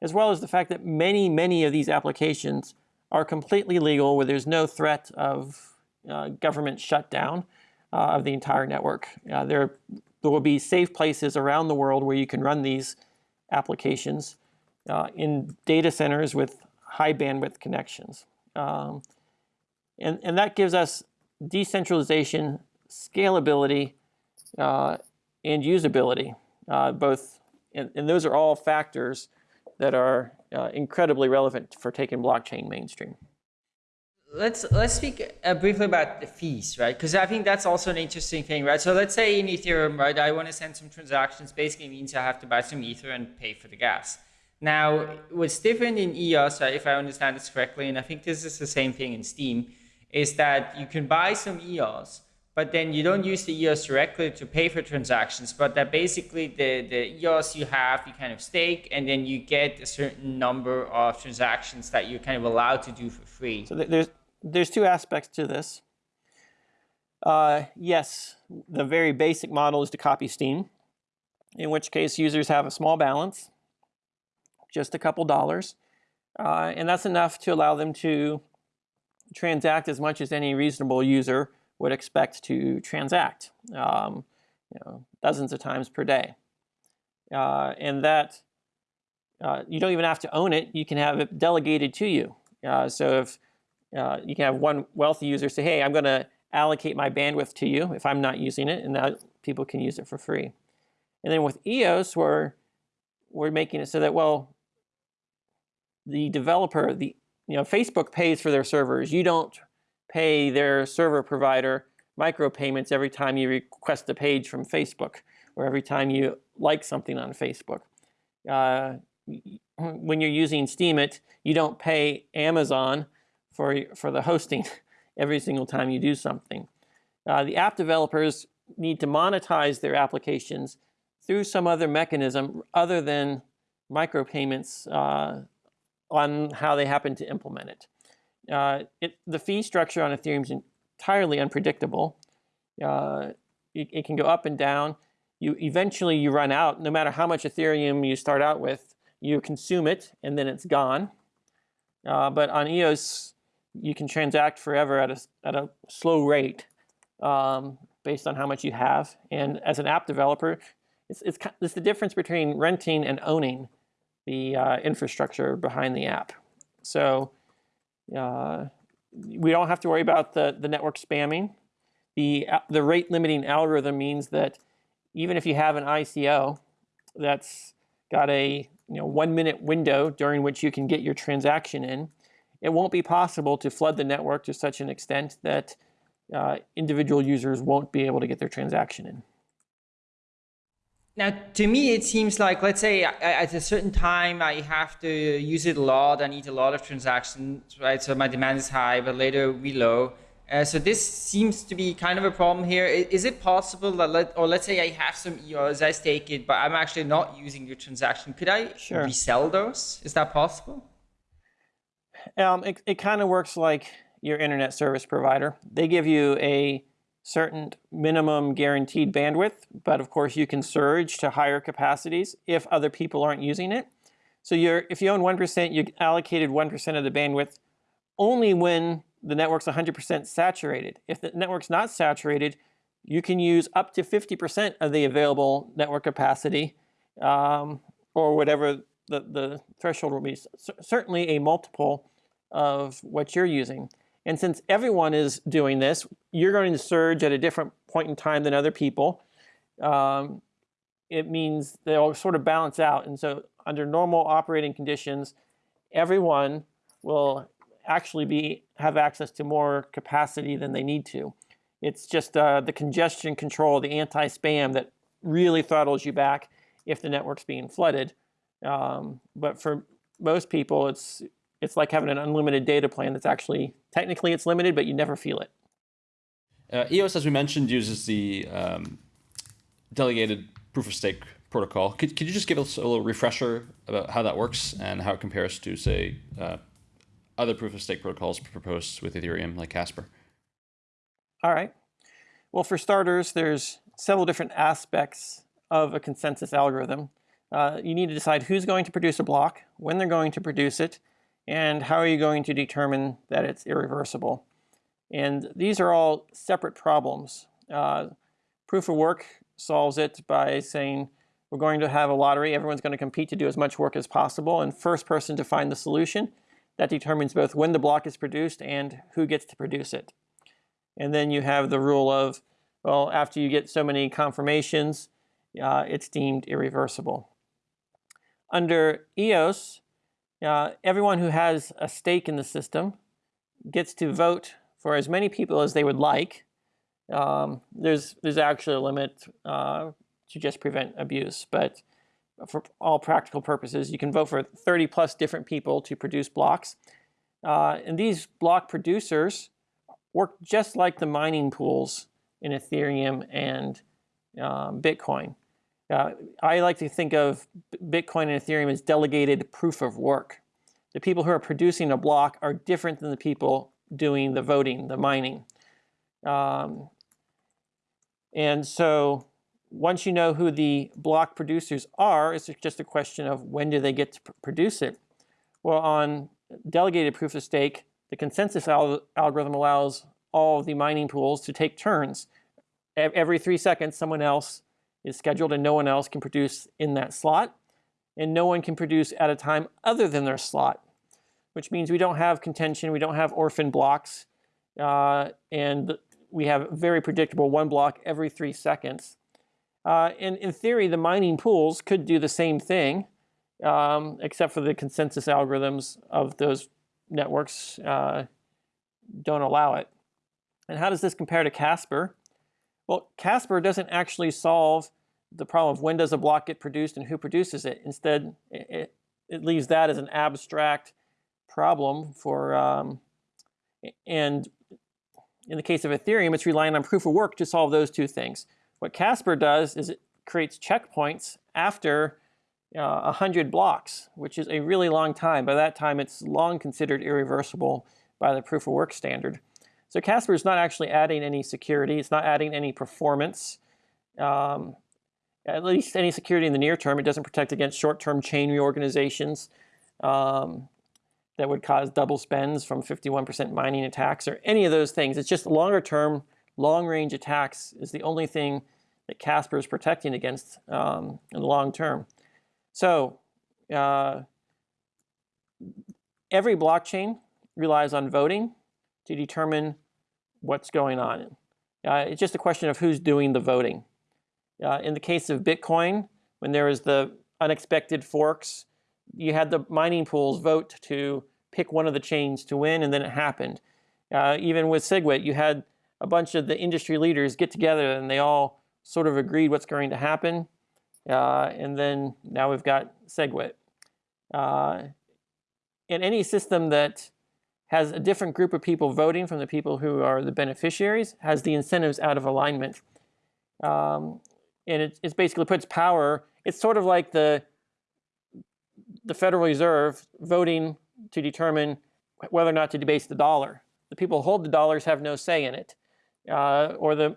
Speaker 3: As well as the fact that many many of these applications are completely legal, where there's no threat of uh, government shutdown uh, of the entire network. Uh, there there will be safe places around the world where you can run these applications uh, in data centers with high bandwidth connections. Um, and, and that gives us decentralization, scalability, uh, and usability, uh, both, and, and, those are all factors that are uh, incredibly relevant for taking blockchain mainstream.
Speaker 2: Let's let's speak uh, briefly about the fees, right? Because I think that's also an interesting thing, right? So let's say in Ethereum, right, I want to send some transactions. Basically, means I have to buy some Ether and pay for the gas. Now, what's different in EOS, right, if I understand this correctly, and I think this is the same thing in Steem, is that you can buy some EOS, but then you don't use the EOS directly to pay for transactions, but that basically the, the EOS you have, you kind of stake, and then you get a certain number of transactions that you're kind of allowed to do for free.
Speaker 3: So there's, there's two aspects to this. Uh, yes, the very basic model is to copy Steem, in which case users have a small balance, just a couple dollars. Uh, and that's enough to allow them to transact as much as any reasonable user would expect to transact, um, you know, dozens of times per day. Uh, and that uh, you don't even have to own it. You can have it delegated to you. Uh, so if uh, you can have one wealthy user say, hey, I'm going to allocate my bandwidth to you if I'm not using it, and that people can use it for free. And then with EOS, we're, we're making it so that, well, the developer, the you know, Facebook pays for their servers. You don't pay their server provider micropayments every time you request a page from Facebook or every time you like something on Facebook. Uh, when you're using Steemit, you don't pay Amazon for, for the hosting every single time you do something. Uh, the app developers need to monetize their applications through some other mechanism other than micropayments uh, on how they happen to implement it. Uh, it the fee structure on Ethereum is entirely unpredictable. Uh, it, it, can go up and down. You eventually you run out. No matter how much Ethereum you start out with, you consume it and then it's gone. Uh, but on EOS, you can transact forever at a at a slow rate um, based on how much you have. And as an app developer, it's it's, it's the difference between renting and owning the uh, infrastructure behind the app. So uh, we don't have to worry about the, the network spamming. The, the rate limiting algorithm means that even if you have an ICO that's got a you know, one minute window during which you can get your transaction in, it won't be possible to flood the network to such an extent that uh, individual users won't be able to get their transaction in.
Speaker 2: Now, to me, it seems like, let's say at a certain time, I have to use it a lot. I need a lot of transactions, right? So my demand is high, but later we low. Uh, so this seems to be kind of a problem here. Is it possible that, let, or let's say I have some EOS, I stake it, but I'm actually not using your transaction. Could I sure. resell those? Is that possible?
Speaker 3: Um, it, it kind of works like your internet service provider. They give you a certain minimum guaranteed bandwidth, but of course you can surge to higher capacities if other people aren't using it. So you're, if you own 1%, you allocated 1% of the bandwidth only when the network's 100% saturated. If the network's not saturated, you can use up to 50% of the available network capacity um, or whatever the, the threshold will be. C certainly a multiple of what you're using. And since everyone is doing this, you're going to surge at a different point in time than other people. Um, it means they'll sort of balance out. And so under normal operating conditions, everyone will actually be have access to more capacity than they need to. It's just uh, the congestion control, the anti-spam that really throttles you back if the network's being flooded. Um, but for most people, it's it's like having an unlimited data plan that's actually, technically it's limited, but you never feel it.
Speaker 1: Uh, EOS, as we mentioned, uses the um, delegated proof of stake
Speaker 4: protocol. Could, could you just give us a little refresher about how that works and how it compares to, say, uh, other proof of stake protocols proposed with Ethereum like Casper?
Speaker 3: All right. Well, for starters, there's several different aspects of a consensus algorithm. Uh, you need to decide who's going to produce a block, when they're going to produce it, and how are you going to determine that it's irreversible. And these are all separate problems. Uh, proof of work solves it by saying we're going to have a lottery. Everyone's going to compete to do as much work as possible. And first person to find the solution, that determines both when the block is produced and who gets to produce it. And then you have the rule of, well, after you get so many confirmations, uh, it's deemed irreversible. Under EOS, uh, everyone who has a stake in the system gets to vote for as many people as they would like. Um, there's, there's actually a limit uh, to just prevent abuse, but for all practical purposes, you can vote for 30 plus different people to produce blocks. Uh, and these block producers work just like the mining pools in Ethereum and um, Bitcoin. Uh, I like to think of Bitcoin and Ethereum as delegated proof of work. The people who are producing a block are different than the people doing the voting, the mining. Um, and so once you know who the block producers are, it's just a question of when do they get to pr produce it. Well, on delegated proof of stake, the consensus al algorithm allows all the mining pools to take turns. Every three seconds, someone else is scheduled and no one else can produce in that slot. And no one can produce at a time other than their slot, which means we don't have contention, we don't have orphan blocks, uh, and we have very predictable one block every three seconds. Uh, and in theory, the mining pools could do the same thing, um, except for the consensus algorithms of those networks uh, don't allow it. And how does this compare to Casper? Well, Casper doesn't actually solve the problem of when does a block get produced and who produces it. Instead, it, it leaves that as an abstract problem for, um, and in the case of Ethereum, it's relying on proof of work to solve those two things. What Casper does is it creates checkpoints after uh, 100 blocks, which is a really long time. By that time, it's long considered irreversible by the proof of work standard. So Casper is not actually adding any security. It's not adding any performance, um, at least any security in the near term. It doesn't protect against short-term chain reorganizations um, that would cause double spends from 51% mining attacks or any of those things. It's just longer term, long range attacks is the only thing that Casper is protecting against um, in the long term. So uh, every blockchain relies on voting to determine what's going on. Uh, it's just a question of who's doing the voting. Uh, in the case of Bitcoin, when there was the unexpected forks, you had the mining pools vote to pick one of the chains to win, and then it happened. Uh, even with SegWit, you had a bunch of the industry leaders get together and they all sort of agreed what's going to happen. Uh, and then now we've got SegWit. Uh, in any system that has a different group of people voting from the people who are the beneficiaries, has the incentives out of alignment. Um, and it, it basically puts power, it's sort of like the, the Federal Reserve voting to determine whether or not to debase the dollar. The people who hold the dollars have no say in it. Uh, or the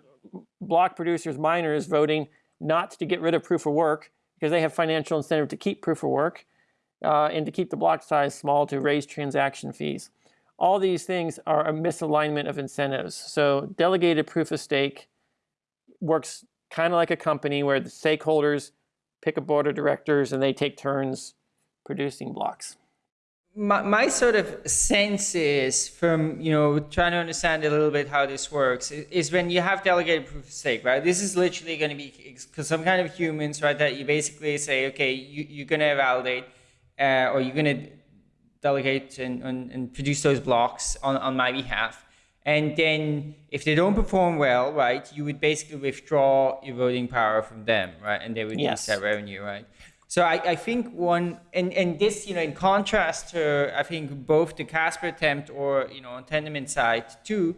Speaker 3: block producers, miners voting not to get rid of proof of work because they have financial incentive to keep proof of work uh, and to keep the block size small to raise transaction fees. All these things are a misalignment of incentives. So delegated proof of stake works kind of like a company where the stakeholders pick a board of directors and they take turns producing blocks.
Speaker 2: My, my sort of sense is from, you know, trying to understand a little bit how this works is when you have delegated proof of stake, right? This is literally going to be some kind of humans, right, that you basically say, okay, you, you're going to validate uh, or you're going to delegate and, and, and produce those blocks on, on my behalf. And then if they don't perform well, right, you would basically withdraw your voting power from them, right? And they would yes. lose that revenue, right? So I, I think one, and, and this, you know, in contrast to, I think both the Casper attempt or, you know, on Tendermint side too,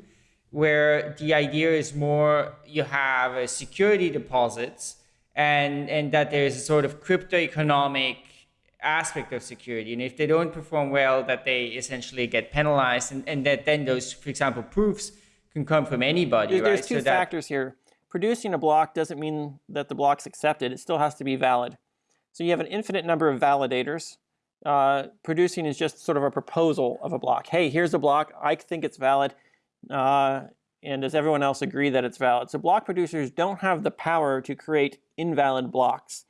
Speaker 2: where the idea is more you have a security deposits and, and that there's a sort of crypto economic aspect of security. And if they don't perform well, that they essentially get penalized, and, and that then those, for example, proofs can come from anybody.
Speaker 3: There's
Speaker 2: right?
Speaker 3: two
Speaker 2: so
Speaker 3: factors here. Producing a block doesn't mean that the block's accepted. It still has to be valid. So you have an infinite number of validators. Uh, producing is just sort of a proposal of a block. Hey, here's a block. I think it's valid. Uh, and does everyone else agree that it's valid? So block producers don't have the power to create invalid blocks.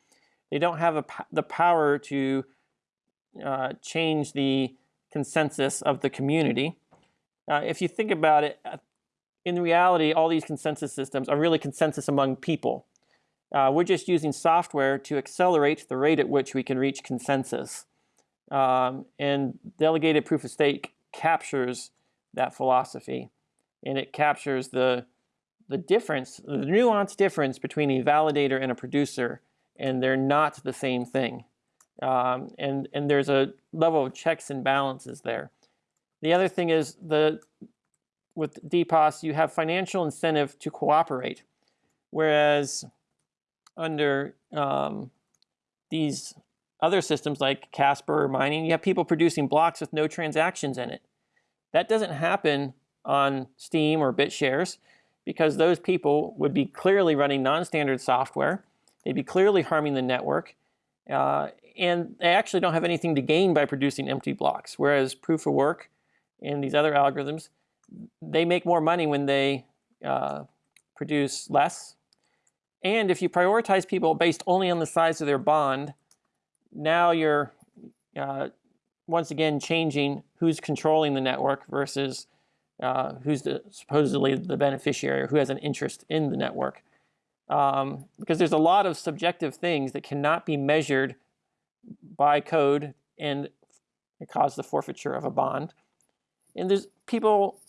Speaker 3: They don't have a, the power to uh, change the consensus of the community. Uh, if you think about it, uh, in reality, all these consensus systems are really consensus among people. Uh, we're just using software to accelerate the rate at which we can reach consensus. Um, and delegated proof of stake captures that philosophy. And it captures the, the difference, the nuanced difference between a validator and a producer, and they're not the same thing. Um, and, and there's a level of checks and balances there. The other thing is the with DPoS, you have financial incentive to cooperate, whereas under um, these other systems like Casper or mining, you have people producing blocks with no transactions in it. That doesn't happen on Steem or BitShares because those people would be clearly running non-standard software. They'd be clearly harming the network. Uh, and they actually don't have anything to gain by producing empty blocks. Whereas proof of work and these other algorithms, they make more money when they uh, produce less. And if you prioritize people based only on the size of their bond, now you're uh, once again changing who's controlling the network versus uh, who's the, supposedly the beneficiary or who has an interest in the network. Um, because there's a lot of subjective things that cannot be measured by code and cause the forfeiture of a bond. And there's people,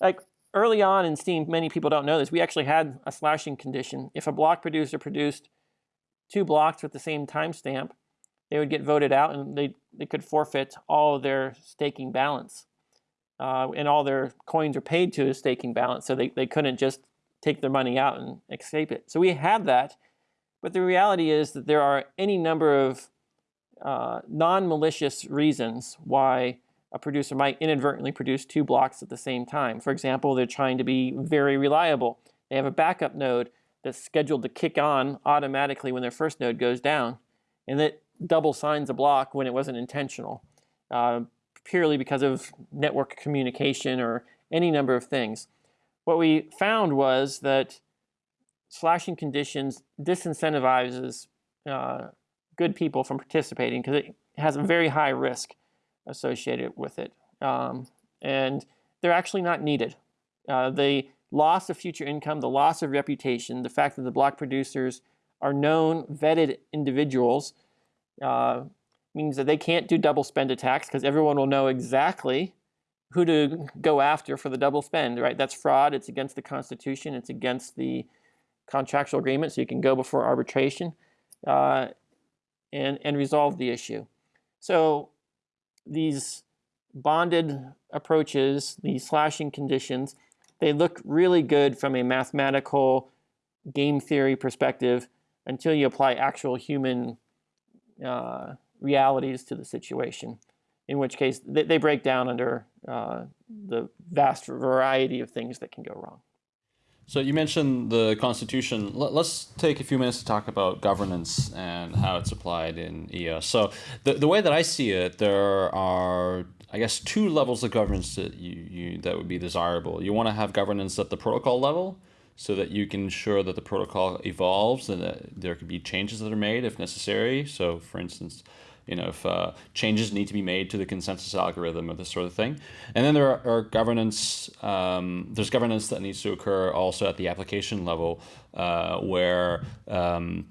Speaker 3: like early on in Steem, many people don't know this, we actually had a slashing condition. If a block producer produced two blocks with the same timestamp, they would get voted out and they, they could forfeit all of their staking balance. Uh, and all their coins are paid to a staking balance, so they, they couldn't just take their money out and escape it. So we had that, but the reality is that there are any number of uh, non-malicious reasons why a producer might inadvertently produce two blocks at the same time. For example, they're trying to be very reliable. They have a backup node that's scheduled to kick on automatically when their first node goes down, and that double signs a block when it wasn't intentional, uh, purely because of network communication or any number of things. What we found was that slashing conditions disincentivizes uh, good people from participating because it has a very high risk associated with it. Um, and they're actually not needed. Uh, the loss of future income, the loss of reputation, the fact that the block producers are known, vetted individuals uh, means that they can't do double spend attacks because everyone will know exactly who to go after for the double spend, right? That's fraud. It's against the Constitution. It's against the contractual agreement, so you can go before arbitration. Uh, and, and resolve the issue. So these bonded approaches, these slashing conditions, they look really good from a mathematical game theory perspective until you apply actual human uh, realities to the situation, in which case they, they break down under uh, the vast variety of things that can go wrong.
Speaker 4: So you mentioned the Constitution. Let's take a few minutes to talk about governance and how it's applied in EOS. So the, the way that I see it, there are, I guess, two levels of governance that you, you that would be desirable. You want to have governance at the protocol level so that you can ensure that the protocol evolves and that there could be changes that are made if necessary. So for instance, you know, if uh, changes need to be made to the consensus algorithm or this sort of thing. And then there are, are governance, um, there's governance that needs to occur also at the application level uh, where um,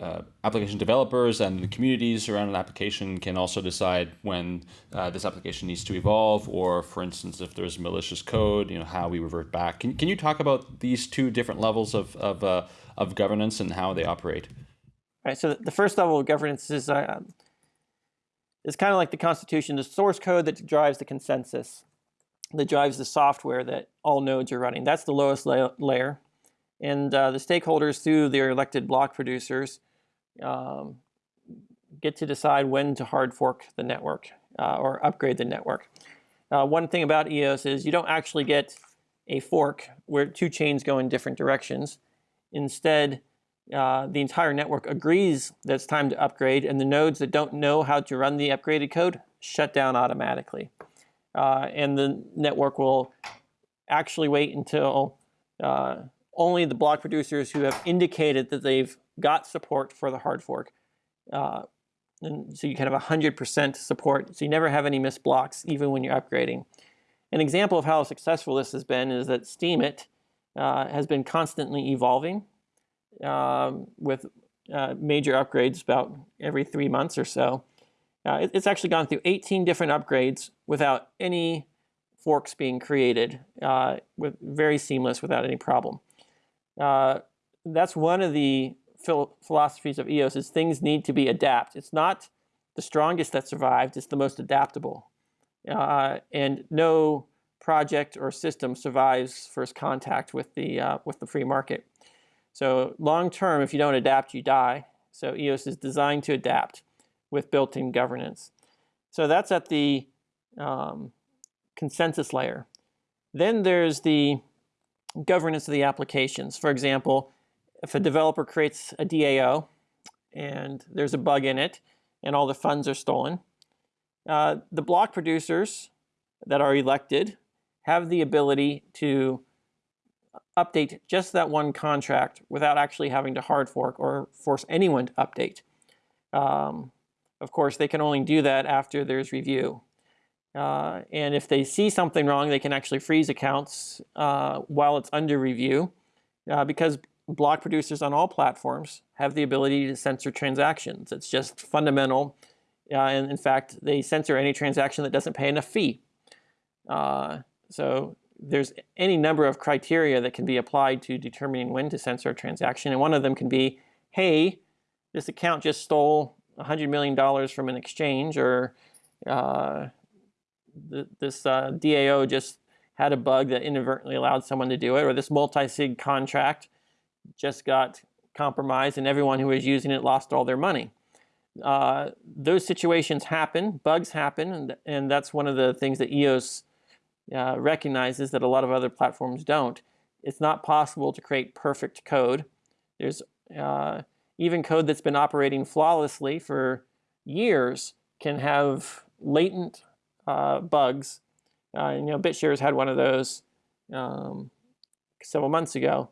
Speaker 4: uh, application developers and the communities around an application can also decide when uh, this application needs to evolve. Or for instance if there's malicious code you know how we revert back. Can, can you talk about these two different levels of, of, uh, of governance and how they operate?
Speaker 3: All right so the first level of governance is it's kind of like the Constitution, the source code that drives the consensus, that drives the software that all nodes are running. That's the lowest la layer. And uh, the stakeholders, through their elected block producers, um, get to decide when to hard fork the network uh, or upgrade the network. Uh, one thing about EOS is you don't actually get a fork where two chains go in different directions. Instead, uh, the entire network agrees that it's time to upgrade, and the nodes that don't know how to run the upgraded code shut down automatically. Uh, and the network will actually wait until uh, only the block producers who have indicated that they've got support for the hard fork. Uh, and so you can have 100% support, so you never have any missed blocks, even when you're upgrading. An example of how successful this has been is that Steemit uh, has been constantly evolving um, with uh, major upgrades about every three months or so. Uh, it, it's actually gone through 18 different upgrades without any forks being created, uh, with very seamless without any problem. Uh, that's one of the phil philosophies of EOS is things need to be adapt. It's not the strongest that survived, it's the most adaptable. Uh, and no project or system survives first contact with the, uh, with the free market. So long term, if you don't adapt, you die. So EOS is designed to adapt with built-in governance. So that's at the um, consensus layer. Then there's the governance of the applications. For example, if a developer creates a DAO and there's a bug in it and all the funds are stolen, uh, the block producers that are elected have the ability to update just that one contract without actually having to hard fork or force anyone to update. Um, of course, they can only do that after there's review. Uh, and if they see something wrong, they can actually freeze accounts uh, while it's under review uh, because block producers on all platforms have the ability to censor transactions. It's just fundamental. Uh, and in fact, they censor any transaction that doesn't pay enough fee. Uh, so there's any number of criteria that can be applied to determining when to censor a transaction. And one of them can be, hey, this account just stole $100 million from an exchange or uh, th this uh, DAO just had a bug that inadvertently allowed someone to do it, or this multi-sig contract just got compromised and everyone who was using it lost all their money. Uh, those situations happen, bugs happen, and, and that's one of the things that EOS uh, recognizes that a lot of other platforms don't. It's not possible to create perfect code. There's uh, even code that's been operating flawlessly for years can have latent uh, bugs. Uh, you know, BitShares had one of those um, several months ago,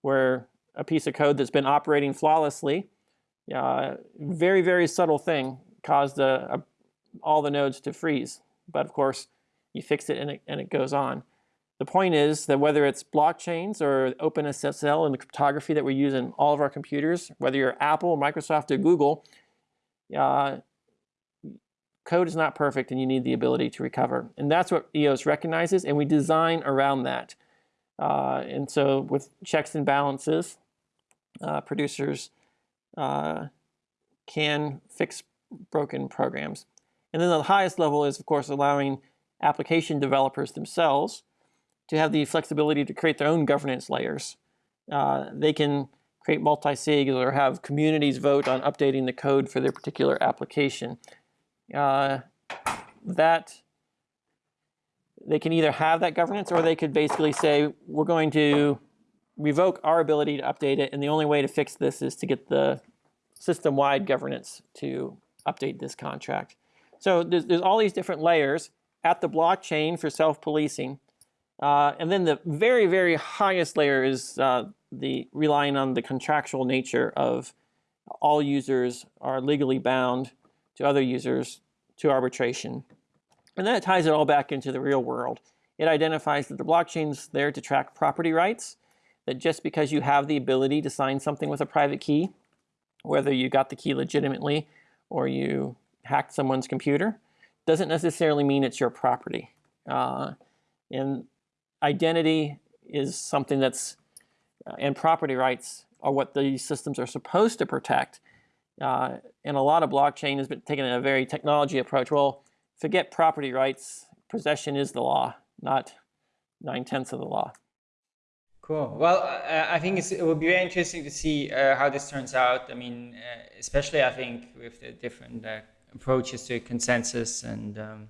Speaker 3: where a piece of code that's been operating flawlessly, uh, very very subtle thing, caused a, a, all the nodes to freeze. But of course, you fix it and it, and it goes on. The point is that whether it's blockchains or OpenSSL and the cryptography that we use in all of our computers, whether you're Apple, Microsoft, or Google, uh, code is not perfect and you need the ability to recover. And that's what EOS recognizes and we design around that. Uh, and so with checks and balances, uh, producers uh, can fix broken programs. And then the highest level is, of course, allowing application developers themselves to have the flexibility to create their own governance layers. Uh, they can create multi-sig or have communities vote on updating the code for their particular application. Uh, that they can either have that governance or they could basically say, we're going to revoke our ability to update it, and the only way to fix this is to get the system-wide governance to update this contract. So there's, there's all these different layers at the blockchain for self-policing. Uh, and then the very, very highest layer is uh, the relying on the contractual nature of all users are legally bound to other users to arbitration. And then it ties it all back into the real world. It identifies that the blockchain's there to track property rights, that just because you have the ability to sign something with a private key, whether you got the key legitimately or you hacked someone's computer, doesn't necessarily mean it's your property. Uh, and identity is something that's, uh, and property rights are what these systems are supposed to protect. Uh, and a lot of blockchain has been taking a very technology approach. Well, forget property rights. Possession is the law, not nine-tenths of the law.
Speaker 2: Cool. Well, I think it will be very interesting to see uh, how this turns out. I mean, uh, especially I think with the different uh, approaches to consensus, and um,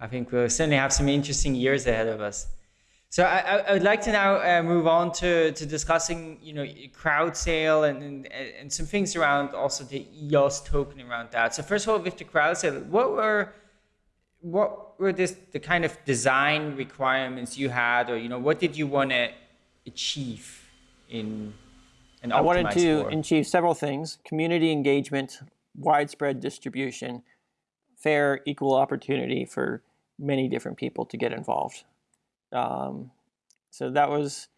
Speaker 2: I think we'll certainly have some interesting years ahead of us. So I, I would like to now uh, move on to, to discussing, you know, crowd sale and, and, and some things around also the EOS token around that. So first of all, with the crowd sale, what were what were this the kind of design requirements you had, or you know, what did you want to achieve in and
Speaker 3: I wanted to
Speaker 2: for?
Speaker 3: achieve several things: community engagement, widespread distribution, fair, equal opportunity for many different people to get involved. Um, so that was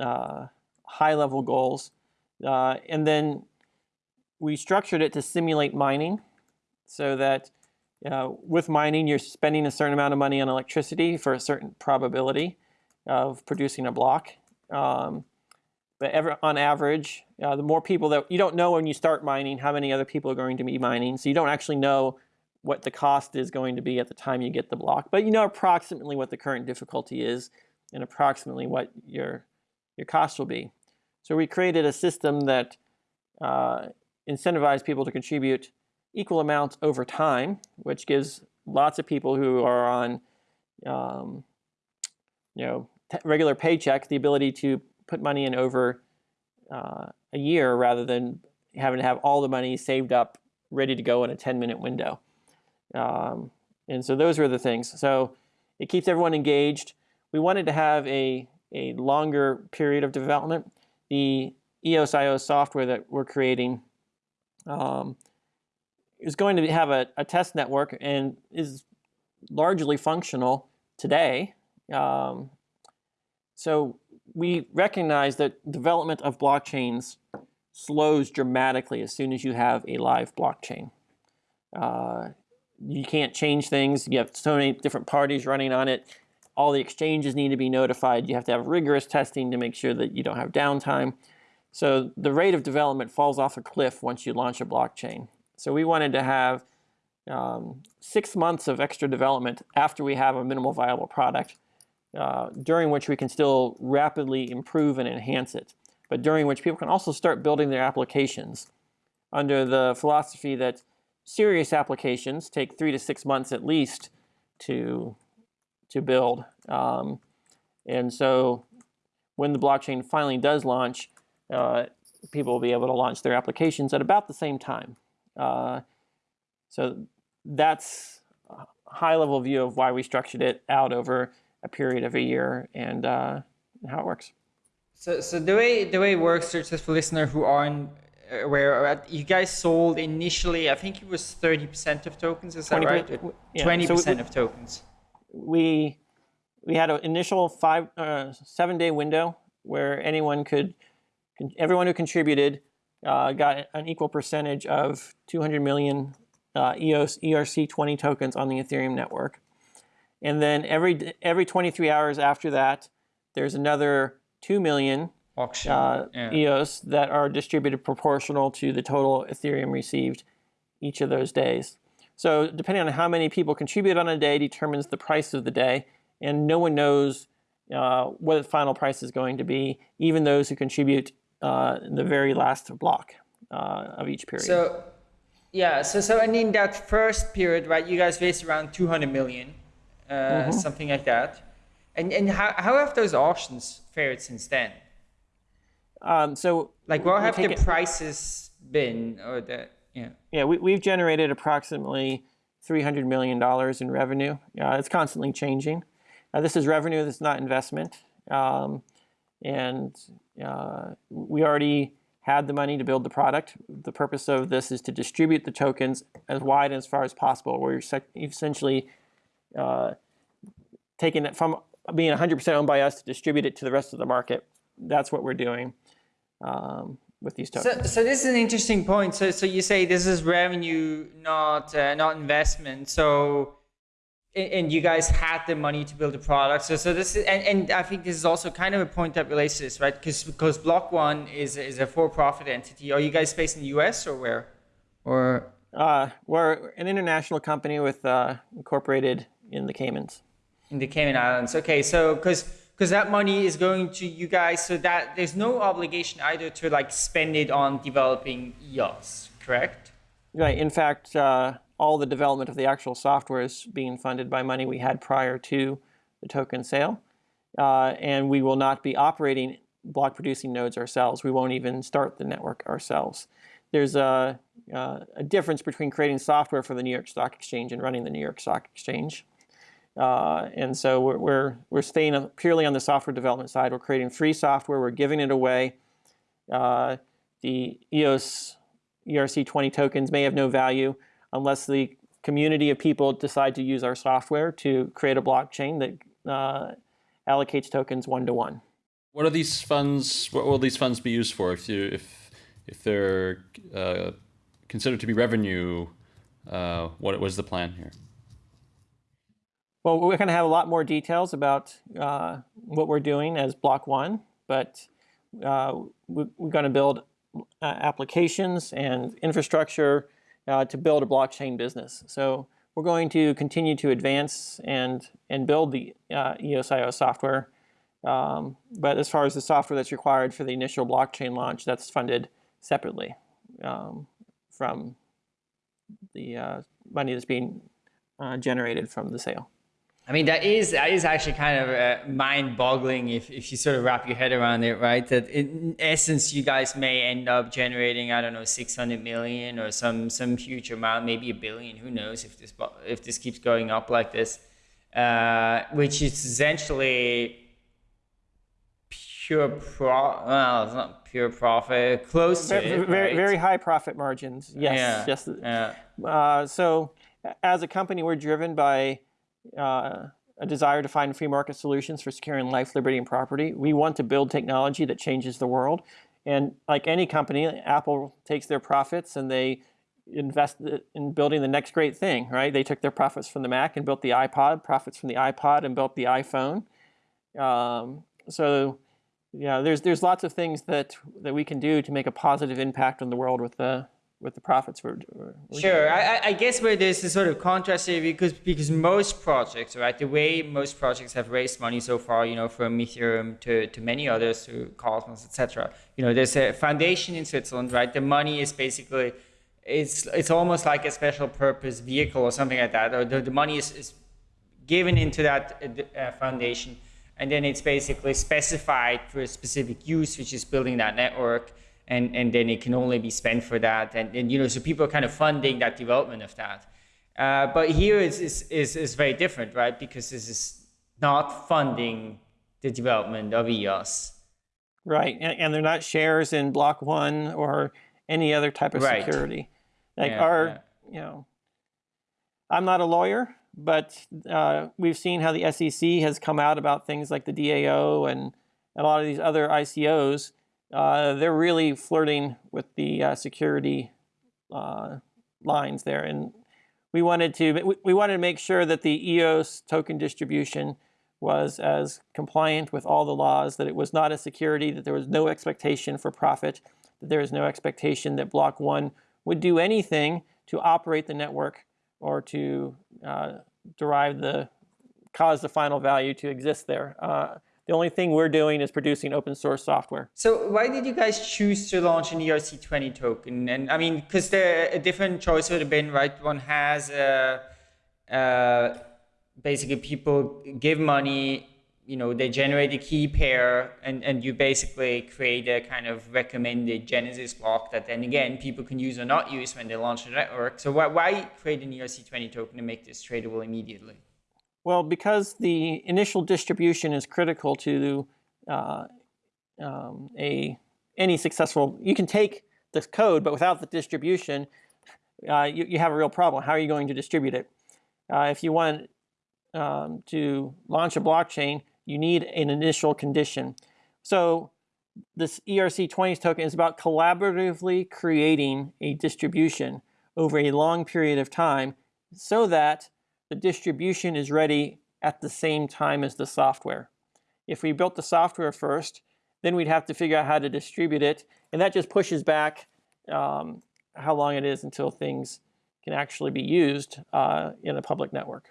Speaker 3: uh, high level goals. Uh, and then we structured it to simulate mining so that uh, with mining, you're spending a certain amount of money on electricity for a certain probability of producing a block. Um, but ever, on average, uh, the more people that you don't know when you start mining how many other people are going to be mining, so you don't actually know what the cost is going to be at the time you get the block, but you know approximately what the current difficulty is and approximately what your your cost will be. So we created a system that uh, incentivized people to contribute equal amounts over time, which gives lots of people who are on um, you know regular paycheck the ability to put money in over uh, a year rather than having to have all the money saved up ready to go in a 10 minute window. Um, and so those were the things. So it keeps everyone engaged. We wanted to have a, a longer period of development. The EOS.IO software that we're creating um, is going to have a, a, test network and is largely functional today. Um, so we recognize that development of blockchains slows dramatically as soon as you have a live blockchain. Uh, you can't change things. You have so many different parties running on it. All the exchanges need to be notified. You have to have rigorous testing to make sure that you don't have downtime. So the rate of development falls off a cliff once you launch a blockchain. So we wanted to have um, six months of extra development after we have a minimal viable product, uh, during which we can still rapidly improve and enhance it, but during which people can also start building their applications under the philosophy that serious applications take three to six months at least to, to build. Um, and so when the blockchain finally does launch, uh, people will be able to launch their applications at about the same time. Uh, so that's a high level view of why we structured it out over a period of a year and uh, how it works.
Speaker 2: So, so the way the way it works, just for listeners who aren't aware, you guys sold initially, I think it was 30% of tokens, is that 20, right? 20% so of tokens.
Speaker 3: We we had an initial five uh, seven day window where anyone could, everyone who contributed uh, got an equal percentage of 200 million uh, EOS ERC20 tokens on the Ethereum network. And then every every 23 hours after that, there's another 2 million
Speaker 2: auction
Speaker 3: uh, yeah. EOS that are distributed proportional to the total Ethereum received each of those days. So depending on how many people contribute on a day determines the price of the day, and no one knows uh, what the final price is going to be, even those who contribute uh, in the very last block uh, of each period.
Speaker 2: So, yeah, so so and in that first period, right, you guys raised around 200 million, mm -hmm. something like that. And and how how have those auctions fared since then?
Speaker 3: Um, so
Speaker 2: like what have the it, prices been or the yeah
Speaker 3: yeah we, we've generated approximately 300 million dollars in revenue uh, it's constantly changing uh, this is revenue that's not investment um, and uh, we already had the money to build the product the purpose of this is to distribute the tokens as wide and as far as possible where you're essentially uh, taking it from being 100% owned by us to distribute it to the rest of the market that's what we're doing um, with these tokens.
Speaker 2: So, so this is an interesting point. So, so you say this is revenue, not uh, not investment. So, and you guys had the money to build a product. So, so this is, and, and I think this is also kind of a point that relates to this, right? Because because Block One is is a for-profit entity. Are you guys based in the U.S. or where? Or
Speaker 3: uh, we're an international company with uh, incorporated in the Caymans.
Speaker 2: In the Cayman Islands. Okay, so because because that money is going to you guys, so that there's no obligation either to like spend it on developing EOS, correct?
Speaker 3: Right. In fact, uh, all the development of the actual software is being funded by money we had prior to the token sale. Uh, and we will not be operating block producing nodes ourselves. We won't even start the network ourselves. There's a, uh, a difference between creating software for the New York Stock Exchange and running the New York Stock Exchange. Uh, and so we're, we're, we're staying purely on the software development side. We're creating free software. We're giving it away. Uh, the EOS ERC20 tokens may have no value unless the community of people decide to use our software to create a blockchain that uh, allocates tokens one to one.
Speaker 4: What are these funds? What will these funds be used for? If you if if they're uh, considered to be revenue, uh, what was the plan here?
Speaker 3: Well, we're going to have a lot more details about uh, what we're doing as Block One, but uh, we, we're going to build uh, applications and infrastructure uh, to build a blockchain business. So we're going to continue to advance and, and build the uh, EOSIO software. Um, but as far as the software that's required for the initial blockchain launch, that's funded separately um, from the uh, money that's being generated from the sale.
Speaker 2: I mean, that is that is actually kind of uh, mind-boggling if, if you sort of wrap your head around it, right? That in essence, you guys may end up generating, I don't know, 600 million or some some huge amount, maybe a billion. Who knows if this if this keeps going up like this, uh, which is essentially pure pro. Well, it's not pure profit, close to
Speaker 3: very,
Speaker 2: it,
Speaker 3: very,
Speaker 2: right?
Speaker 3: very high profit margins. Yes,
Speaker 2: Yeah,
Speaker 3: yes.
Speaker 2: yeah.
Speaker 3: Uh, so as a company, we're driven by uh, a desire to find free market solutions for securing life, liberty, and property. We want to build technology that changes the world. And like any company, Apple takes their profits and they invest in building the next great thing, right? They took their profits from the Mac and built the iPod, profits from the iPod and built the iPhone. Um, so, yeah, there's there's lots of things that that we can do to make a positive impact on the world with the with the profits we're, we're
Speaker 2: Sure, I, I guess where there's a sort of contrast here because because most projects, right, the way most projects have raised money so far, you know, from Ethereum to, to many others, to Cosmos, etc. You know, there's a foundation in Switzerland, right? The money is basically it's it's almost like a special purpose vehicle or something like that. Or the, the money is, is given into that uh, foundation, and then it's basically specified for a specific use, which is building that network and and then it can only be spent for that. And, and you know so people are kind of funding that development of that. Uh, but here is, is is is very different right? Because this is not funding the development of eos
Speaker 3: right. And, and they're not shares in block one or any other type of
Speaker 2: Right.
Speaker 3: security. Like
Speaker 2: Yeah,
Speaker 3: our
Speaker 2: yeah.
Speaker 3: you know i'm not a lawyer but uh, we've seen how the sec has come out about things like the dao and a lot of these other icos uh, they're really flirting with the uh, security uh, lines there. And we wanted to we- wanted to make sure that the EOS token distribution was as compliant with all the laws that it was not a security that there was no expectation for profit that there is no expectation that block 1 would do anything to operate the network or to uh, derive the cause the final value to exist there. Uh, the only thing we're doing is producing open source software.
Speaker 2: So why did you guys choose to launch an erc20 token? And i mean because there a different choice would have been right? One has uh, uh, basically people give money you know they generate a key pair and, and you basically create a kind of recommended genesis block that then again people can use or not use when they launch the network. So why, why create an erc20 token to make this tradable immediately
Speaker 3: Well, because the initial distribution is critical to uh, um, a any successful. You can take this code, but without the distribution, uh, you, you have a real problem. How are you going to distribute it? Uh, if you want um, to launch a blockchain, you need an initial condition. So this E ERC20 token is about collaboratively creating a distribution over a long period of time so that the distribution is ready at the same time as the software. If we built the software first, then we'd have to figure out how to distribute it, and that just pushes back um, how long it is until things can actually be used uh, in a public network.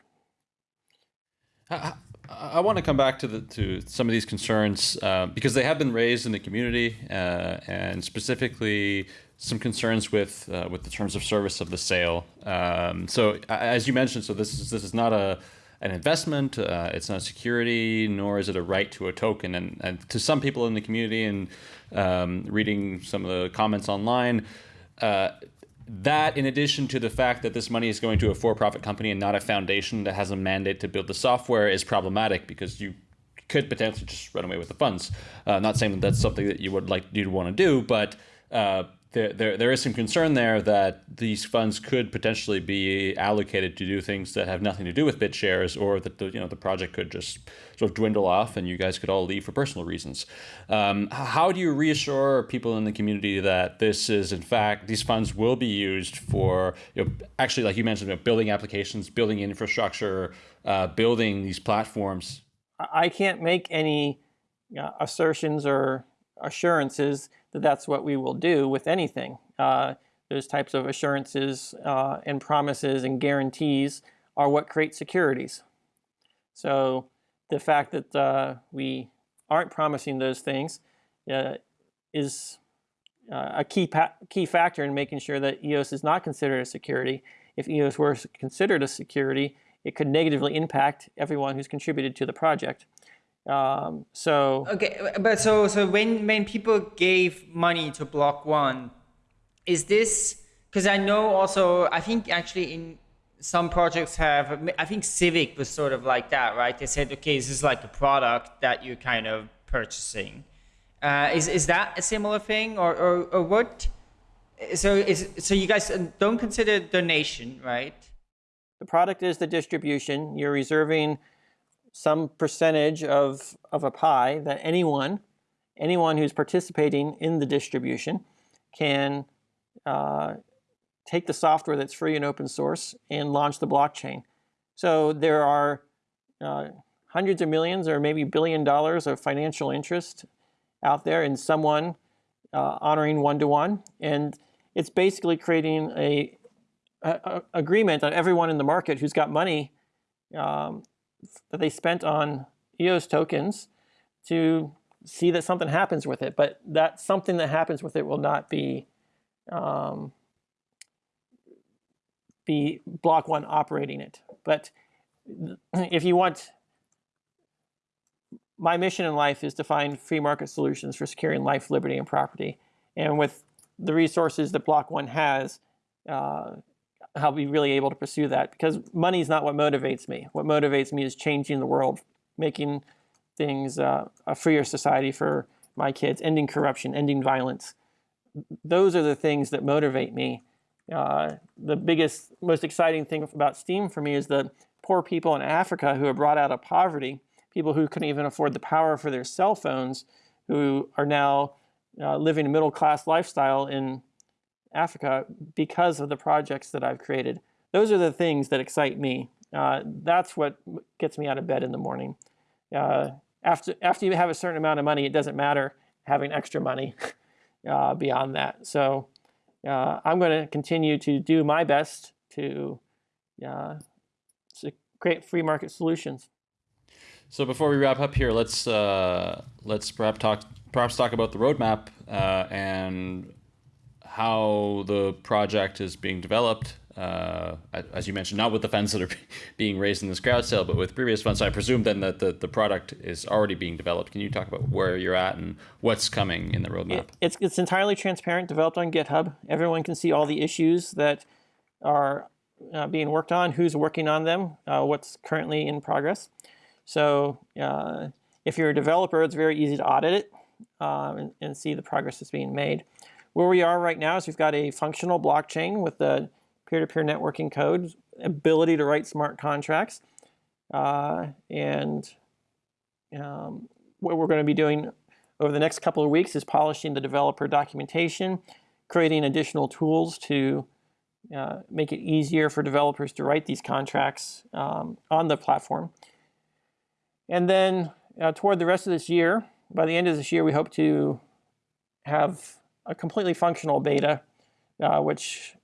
Speaker 4: I want to come back to the to some of these concerns uh, because they have been raised in the community, uh, and specifically some concerns with uh, with the terms of service of the sale. Um, so, as you mentioned, so this is this is not a an investment. Uh, it's not a security, nor is it a right to a token. And, and to some people in the community, and um, reading some of the comments online. Uh, that in addition to the fact that this money is going to a for-profit company and not a foundation that has a mandate to build the software is problematic because you could potentially just run away with the funds. Uh, not saying that that's something that you would like you'd want to do, but uh, there, there, there is some concern there that these funds could potentially be allocated to do things that have nothing to do with BitShares, or that the you know the project could just sort of dwindle off, and you guys could all leave for personal reasons. Um, how do you reassure people in the community that this is in fact these funds will be used for you know, actually, like you mentioned, you know, building applications, building infrastructure, uh, building these platforms?
Speaker 3: I can't make any uh, assertions or assurances that that's what we will do with anything. Uh, those types of assurances uh, and promises and guarantees are what create securities. So the fact that uh, we aren't promising those things uh, is uh, a key key factor in making sure that EOS is not considered a security. If EOS were considered a security, it could negatively impact everyone who's contributed to the project. Um, so
Speaker 2: okay, but so so when when people gave money to Block One, is this because I know also I think actually in some projects have I think Civic was sort of like that, right? They said, okay, this is like a product that you're kind of purchasing. Uh, is is that a similar thing, or or, or what? So is so you guys don't consider donation, right?
Speaker 3: The product is the distribution. You're reserving some percentage of, of a pie that anyone, anyone who's participating in the distribution can uh, take the software that's free and open source and launch the blockchain. So there are uh, hundreds of millions or maybe billion dollars of financial interest out there in someone uh, honoring one-to-one. -one. And it's basically creating a, a, a, agreement that everyone in the market who's got money um, that they spent on EOS tokens to see that something happens with it. But that something that happens with it will not be um, be block one operating it. But if you want, my mission in life is to find free market solutions for securing life, liberty, and property. And with the resources that Block One has, uh, I'll be really able to pursue that because money is not what motivates me. What motivates me is changing the world, making things uh, a freer society for my kids, ending corruption, ending violence. Those are the things that motivate me. Uh, the biggest, most exciting thing about Steem for me is the poor people in Africa who are brought out of poverty, people who couldn't even afford the power for their cell phones, who are now uh, living a middle class lifestyle in Africa because of the projects that I've created. Those are the things that excite me. Uh, that's what gets me out of bed in the morning. Uh, after, after you have a certain amount of money, it doesn't matter having extra money uh, beyond that. So uh, I'm going to continue to do my best to, uh, to create free market solutions.
Speaker 4: So before we wrap up here, let's uh, let's perhaps talk perhaps talk about the roadmap and how the project is being developed. Uh, as you mentioned, not with the funds that are being raised in this crowd sale, but with previous funds. So I presume then that the, the product is already being developed. Can you talk about where you're at and what's coming in the roadmap? It,
Speaker 3: it's, it's entirely transparent, developed on GitHub. Everyone can see all the issues that are uh, being worked on, who's working on them, uh, what's currently in progress. So uh, if you're a developer, it's very easy to audit it um, and, and see the progress that's being made. Where we are right now is we've got a functional blockchain with the peer-to-peer -peer networking code, ability to write smart contracts, uh, and um, what we're going to be doing over the next couple of weeks is polishing the developer documentation, creating additional tools to uh, make it easier for developers to write these contracts um, on the platform. And then uh, toward the rest of this year, by the end of this year, we hope to have a completely functional beta, uh, which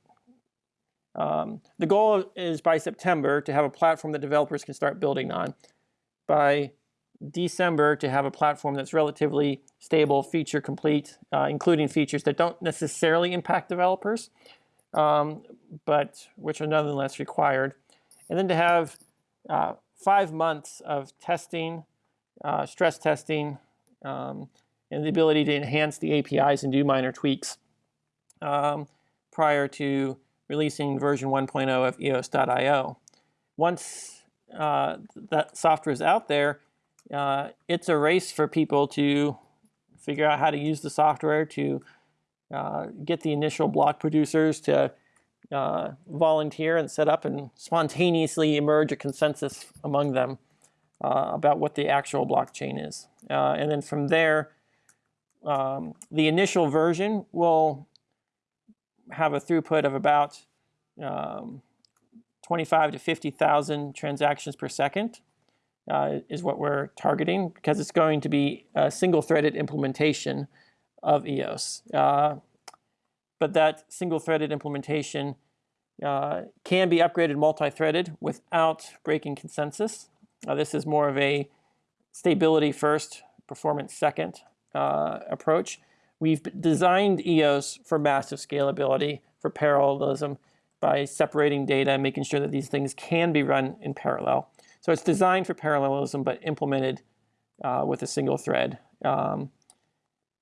Speaker 3: um, the goal is by September to have a platform that developers can start building on. by December to have a platform that's relatively stable, feature complete, uh, including features that don't necessarily impact developers, um, but which are nonetheless required. And then to have uh, five months of testing, uh, stress testing, um, and the ability to enhance the APIs and do minor tweaks um, prior to releasing version 1.0 of EOS.io. Once uh, that software is out there, uh, it's a race for people to figure out how to use the software, to uh, get the initial block producers to uh, volunteer and set up and spontaneously emerge a consensus among them uh, about what the actual blockchain is. Uh, and then from there, um, the initial version will have a throughput of about um, 25 to 50,000 transactions per second uh, is what we're targeting because it's going to be a single-threaded implementation of EOS. Uh, but that single-threaded implementation uh, can be upgraded multi-threaded without breaking consensus. This is more of a stability first, performance second uh, approach. We've designed EOS for massive scalability, for parallelism, by separating data, and making sure that these things can be run in parallel. So it's designed for parallelism, but implemented uh, with a single thread. Um,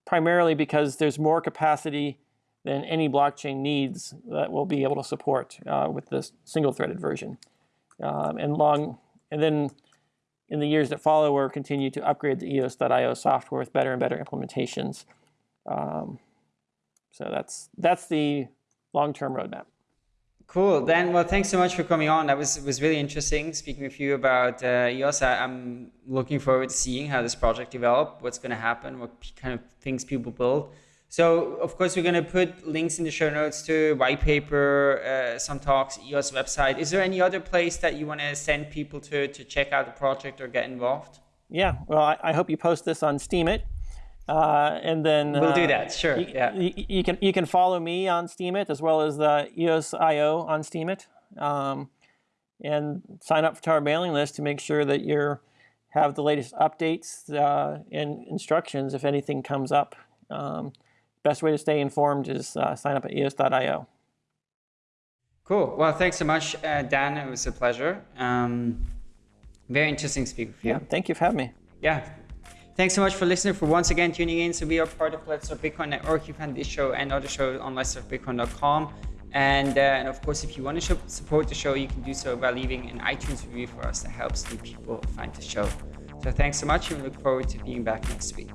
Speaker 3: primarily because there's more capacity than any blockchain needs that we'll be able to support uh, with this single-threaded version. Um, and long, and then in the years that follow, we'll continue to upgrade the EOS.io software with better and better implementations. Um, so that's that's the long-term roadmap.
Speaker 2: Cool. Dan, well, thanks so much for coming on. That was was really interesting speaking with you about uh, EOS. I, am looking forward to seeing how this project develop, what's going to happen, what kind of things people build. So, of course, we're going to put links in the show notes to white paper, uh, some talks, EOS website. Is there any other place that you want to send people to to check out the project or get involved?
Speaker 3: Yeah. Well, I, I hope you post this on Steemit. Uh, and then
Speaker 2: we'll
Speaker 3: uh,
Speaker 2: do that. Sure.
Speaker 3: You,
Speaker 2: yeah.
Speaker 3: You, you, can you can follow me on Steemit as well as the EOS.io on Steemit, um, and sign up to our mailing list to make sure that you have the latest updates uh, and instructions if anything comes up. Um, best way to stay informed is uh, sign up at EOS.io.
Speaker 2: Cool. Well, thanks so much, uh, Dan. It was a pleasure. Um, very interesting to speak with you.
Speaker 3: Yeah. Thank you for having me.
Speaker 2: Yeah. Thanks so much for listening, for once again tuning in. So we are part of Let's Talk Bitcoin Network. You find this show and other shows on Let's Bitcoin.com. And, uh, and of course, if you want to support the show, you can do so by leaving an iTunes review for us. That helps new people find the show. So thanks so much and we look forward to being back next week.